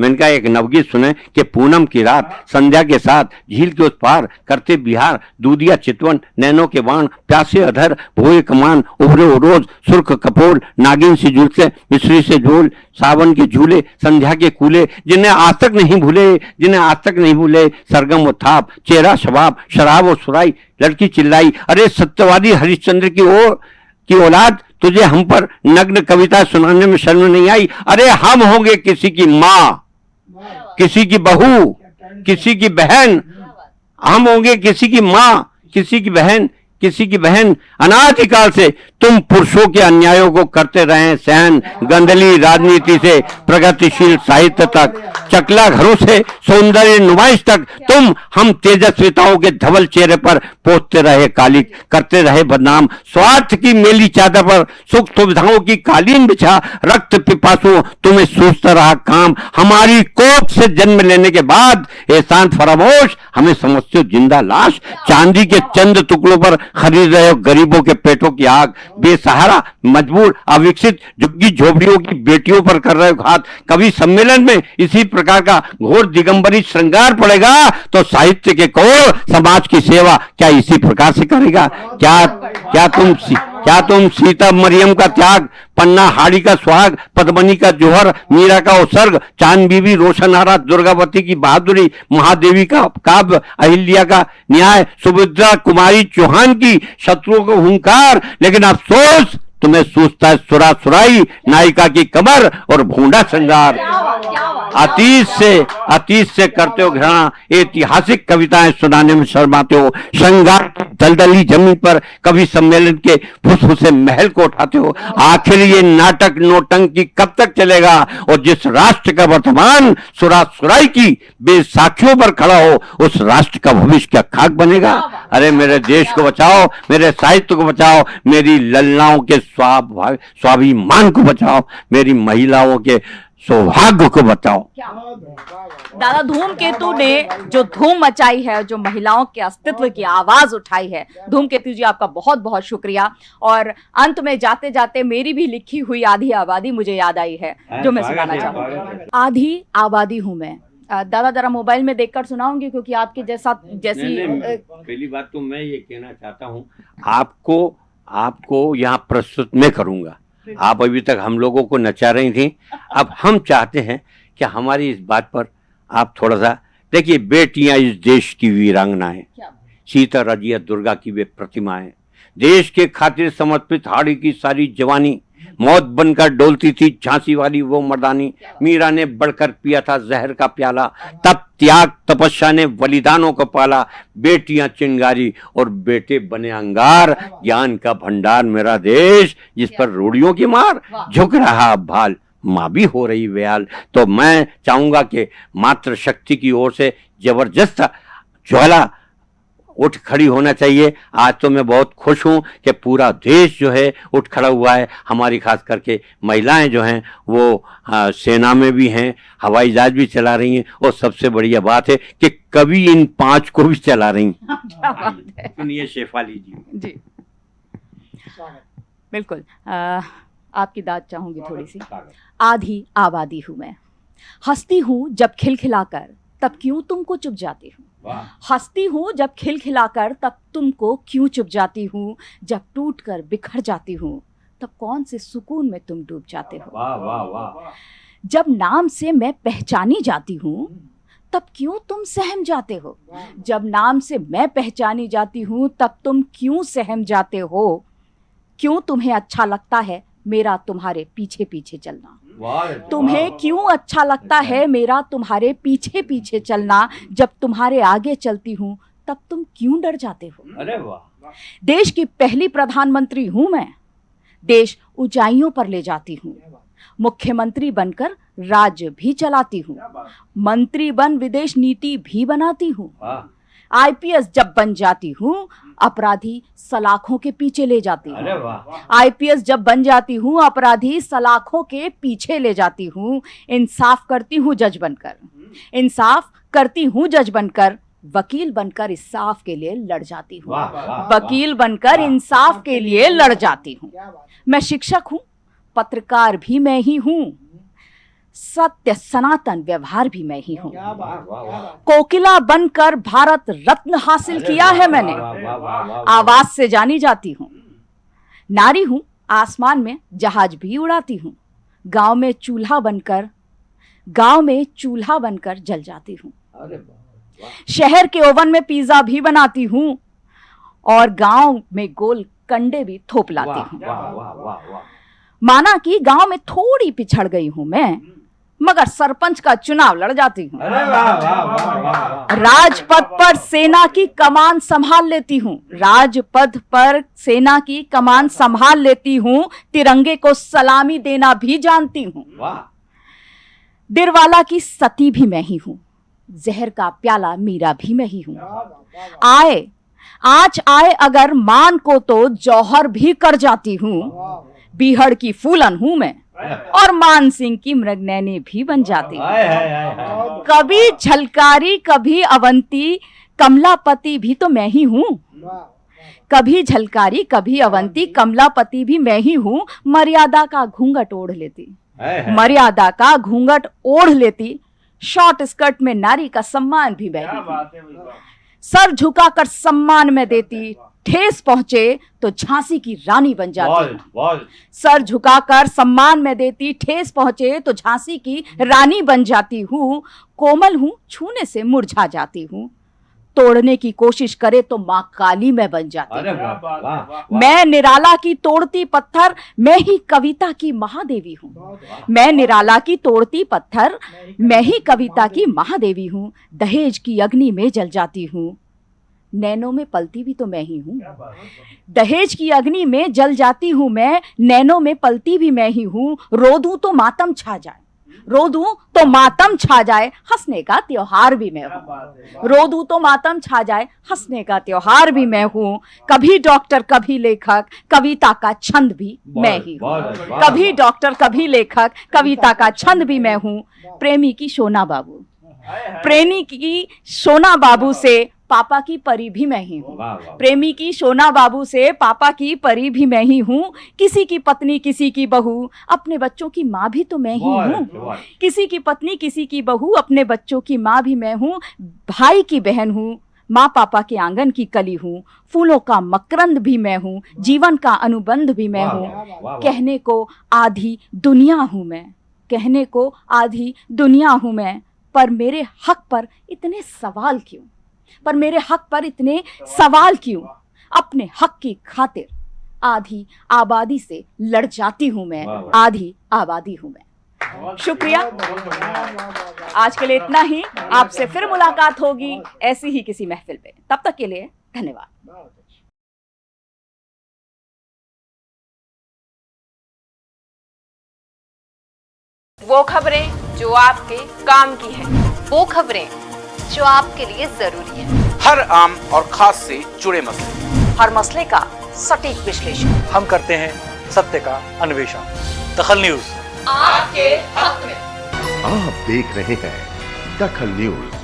S2: मैंने कहा, एक नवगीत सुने कि पूनम की रात संध्या के साथ झील के उस पार करते बिहार, दूधिया चितवन, नैनो के बाण, प्यासे अधर, भोए कमान, उभरे रोज, सुर्ख कपोल, नागिन से झूलते मिश्री से झूल, सावन के झूले, संध्या के कूले, जिन्हें आज तक नहीं भूले, जिन्हें आज तक नहीं भूले, सरगम और थाप, चेहरा शबाब, शराब और सुराई, लड़की चिल्लाई, अरे सत्यवादी हरिश्चंद्र की ओर की औलाद, तुझे हम पर नग्न कविता सुनाने में शर्म नहीं आई, अरे हम होंगे किसी की माँ। किसी की बहू किसी की बहन हम होंगे किसी की माँ किसी की बहन किसी की बहन अनाधिकाल से तुम पुरुषों के अन्यायों को करते रहे सहन गंदली राजनीति से प्रगतिशील साहित्य तक, चकला घरों से सौंदर्य नुमाइश तक तुम हम तेजस्विताओं के धवल चेहरे पर पोतते रहे, काली करते रहे बदनाम। स्वार्थ की मेली चादर पर सुख सुविधाओं की कालीन बिछा रक्त पिपासु तुम्हें सोचता रहा काम। हमारी कोप से जन्म लेने के बाद एहसान फरामोश हमें समझते ज़िंदा लाश। चांदी के चंद टुकड़ों पर खरीद रहे हो गरीबों के पेटों की आग, बेसहारा, मजबूर, अविकसित, झुग्गी झोपड़ियों की बेटियों पर कर रहे हो घात। कवि सम्मेलन में इसी प्रकार का घोर दिगंबरी श्रृंगार पड़ेगा तो साहित्य के कौर समाज की सेवा क्या इसी प्रकार से करेगा? क्या क्या तुम क्या तुम सीता मरियम का त्याग, पन्ना हाड़ी का सुहाग पद्मनी का जोहर, मीरा का उत्सर्ग चाँद बीबी आरा दुर्गावती की बहादुरी, महादेवी का काव्य अहिल्या का न्याय, सुभद्रा, कुमारी चौहान की शत्रुओं को हुंकार, लेकिन अफसोस तुम्हें सूझता है सुरा सुराई नायिका की कमर और भूडा श्रृंगार। अतीत से अतीत से करते हो घृणा ऐतिहासिक कविताएँ सुनाने में शर्माते हो श्रृंगार दलदली ज़मीन पर कभी सम्मेलन के फुसफुसे महल को उठाते हो। आखिर ये नाटक नोटंकी कब तक चलेगा? और जिस राष्ट्र का वर्तमान सुरा सुराई की बेसाखियों पर खड़ा हो उस राष्ट्र का भविष्य क्या खाक बनेगा? अरे मेरे देश को बचाओ मेरे साहित्य को बचाओ मेरी ललनाओं के स्वाभाविक स्वाभिमान को बचाओ मेरी महिलाओं के सौभाग्य को बचाओ।
S1: दादा धूमकेतु ने जो धूम मचाई है जो महिलाओं के अस्तित्व की आवाज़ उठाई है धूमकेतु जी आपका बहुत बहुत शुक्रिया। और अंत में जाते जाते मेरी भी लिखी हुई आधी आबादी मुझे याद आई है जो मैं सुनाना चाहूँगी। आधी आबादी हूँ मैं। दादा जरा मोबाइल में देखकर सुनाऊँगी क्योंकि आपके जैसा जैसी
S2: पहली बात तो मैं ये कहना चाहता हूँ आपको आपको यहाँ प्रस्तुत मैं करूँगा। आप अभी तक हम लोगों को नचा रही थी। अब हम चाहते हैं कि हमारी इस बात पर आप थोड़ा सा देखिए बेटियाँ इस देश की वीरांगनाएँ। सीता रजिया दुर्गा की वे प्रतिमाएँ। देश के खातिर समर्पित हाड़ी की सारी जवानी मौत बनकर डोलती थी झांसी वाली वो मर्दानी। मीरा ने बढ़कर पिया था जहर का प्याला। तब त्याग तपस्या ने बलिदानों को पाला। बेटियाँ चिंगारी और बेटे बने अंगार। ज्ञान का भंडार मेरा देश, जिस पर रूढ़ियों की मार। झुक रहा भाल, माँ भी हो रही व्याल। तो मैं चाहूँगा कि मात्र शक्ति की ओर से ज़बरदस्त ज्वाला उठ खड़ी होना चाहिए। आज तो मैं बहुत खुश हूँ कि पूरा देश जो है उठ खड़ा हुआ है। हमारी खास करके महिलाएँ जो हैं वो आ, सेना में भी हैं हवाई जहाज़ भी चला रही हैं। और सबसे बढ़िया बात है कि कभी इन पाँच को भी चला रही सुनिए शेफाली जी। जी।
S1: बिल्कुल। आ, आपकी दाद चाहूँगी थोड़ी सी। आधी आबादी हूँ मैं। हंसती हूँ जब खिलखिलाकर तब क्यों तुमको चुप जाती हूँ? हंसती हूँ जब खिलखिलाकर तब तुमको क्यों चुप जाती हूँ? जब टूट कर बिखर जाती हूँ तब कौन से सुकून में तुम डूब जाते हो? वाह वाह वाह। जब नाम से मैं पहचानी जाती हूँ तब क्यों तुम सहम जाते हो? जब नाम से मैं पहचानी जाती हूँ तब तुम क्यों सहम जाते हो? क्यों तुम्हें अच्छा लगता है? मेरा तुम्हारे पीछे पीछे चलना तुम्हें क्यों अच्छा लगता है मेरा तुम्हारे पीछे पीछे चलना? जब तुम्हारे आगे चलती हूँ तब तुम क्यों डर जाते हो? अरे वाह। देश की पहली प्रधानमंत्री हूँ मैं। देश ऊंचाइयों पर ले जाती हूँ। मुख्यमंत्री बनकर राज्य भी चलाती हूँ। मंत्री बन विदेश नीति भी बनाती हूँ। आईपीएस जब बन जाती हूँ अपराधी सलाखों के पीछे ले जाती हूँ। आईपीएस जब बन जाती हूँ अपराधी सलाखों के पीछे ले जाती हूँ। इंसाफ करती हूँ जज बनकर। इंसाफ करती हूँ जज बनकर। वकील बनकर इंसाफ के लिए लड़ जाती हूँ। वकील बनकर इंसाफ के लिए लड़ जाती हूँ। मैं शिक्षक हूँ पत्रकार भी मैं ही हूँ। सत्य सनातन व्यवहार भी मैं ही हूँ। कोकिला बनकर भारत रत्न हासिल किया है मैंने। आवाज़ से जानी जाती हूँ। नारी हूँ आसमान में जहाज़ भी उड़ाती हूँ। गाँव में चूल्हा बनकर गाँव में चूल्हा बनकर जल जाती हूँ। शहर के ओवन में पिज्जा भी बनाती हूँ और गाँव में गोल कंडे भी थोप लाती हूँ। माना कि गाँव में थोड़ी पिछड़ गई हूँ मैं। मगर सरपंच का चुनाव लड़ जाती हूँ। राजपथ पर सेना की कमान संभाल लेती हूँ। राजपथ पर सेना की कमान संभाल लेती हूँ। तिरंगे को सलामी देना भी जानती हूँ। दिरवाला की सती भी मैं ही हूँ। जहर का प्याला मीरा भी मैं ही हूँ। आए आज आए अगर मान को तो जौहर भी कर जाती हूँ। बीहड़ की फूलन हूँ मैं। और मान सिंह की मृगनैनी भी बन जाती। हूँ कभी झलकारी कभी अवंती कमलापति भी तो मैं ही हूँ। कभी झलकारी कभी अवंती कमलापति भी मैं ही हूँ। मर्यादा का घूंघट ओढ़ लेती। मर्यादा का घूंघट ओढ़ लेती। शॉर्ट स्कर्ट में नारी का सम्मान भी ही हूँ सर झुकाकर सम्मान में देती। ठेस पहुँचे तो झांसी की रानी बन जाती। हूँ सर झुकाकर सम्मान में देती ठेस पहुँचे तो झांसी की रानी बन जाती हूँ। कोमल हूँ छूने से मुरझा जाती हूँ। तोड़ने की कोशिश करे तो माँ काली में बन जाती हूँ। मैं निराला की तोड़ती पत्थर मैं ही कविता की महादेवी हूँ। मैं निराला की तोड़ती पत्थर मैं ही कविता की महादेवी हूँ। दहेज की अग्नि में जल जाती हूँ। नैनों में पलती भी तो मैं ही हूँ। दहेज की अग्नि में जल जाती हूँ मैं नैनों में पलती भी मैं ही हूँ। रो दूँ तो मातम छा जाए। रो दूँ तो मातम छा जाए हंसने का त्योहार भी मैं हूँ। रो दूँ तो मातम छा जाए हंसने का त्योहार भी मैं हूँ। कभी डॉक्टर कभी लेखक कविता का छंद भी मैं ही हूँ। कभी डॉक्टर कभी लेखक कविता का छंद भी मैं हूँ। प्रेमी की सोना बाबू। प्रेमी की सोना बाबू से पापा की परी भी मैं ही हूँ। प्रेमी की सोना बाबू से पापा की परी भी मैं ही हूँ। किसी की पत्नी किसी की बहू अपने बच्चों की माँ भी तो मैं ही हूँ। किसी की पत्नी किसी की बहू अपने बच्चों की माँ भी मैं हूँ। भाई की बहन हूँ माँ पापा के आँगन की कली हूँ। फूलों का मकरंद भी मैं हूँ जीवन का अनुबंध भी मैं हूँ। कहने को आधी दुनिया हूँ मैं। कहने को आधी दुनिया हूँ मैं। पर मेरे हक पर इतने सवाल क्यों? पर मेरे हक पर इतने सवाल क्यों? अपने हक की खातिर आधी आबादी से लड़ जाती हूँ मैं आधी आबादी हूँ मैं। शुक्रिया। आज के लिए इतना ही। आपसे फिर मुलाकात होगी ऐसी ही किसी महफिल पे तब तक के लिए धन्यवाद।
S8: वो खबरें जो आपके काम की है। वो खबरें जो आपके लिए ज़रूरी है।
S9: हर आम और खास से जुड़े मसले।
S1: हर मसले का सटीक विश्लेषण।
S10: हम करते हैं सत्य का अन्वेषण। दखल न्यूज़।
S8: आपके हक में।
S11: आप देख रहे हैं दखल न्यूज़।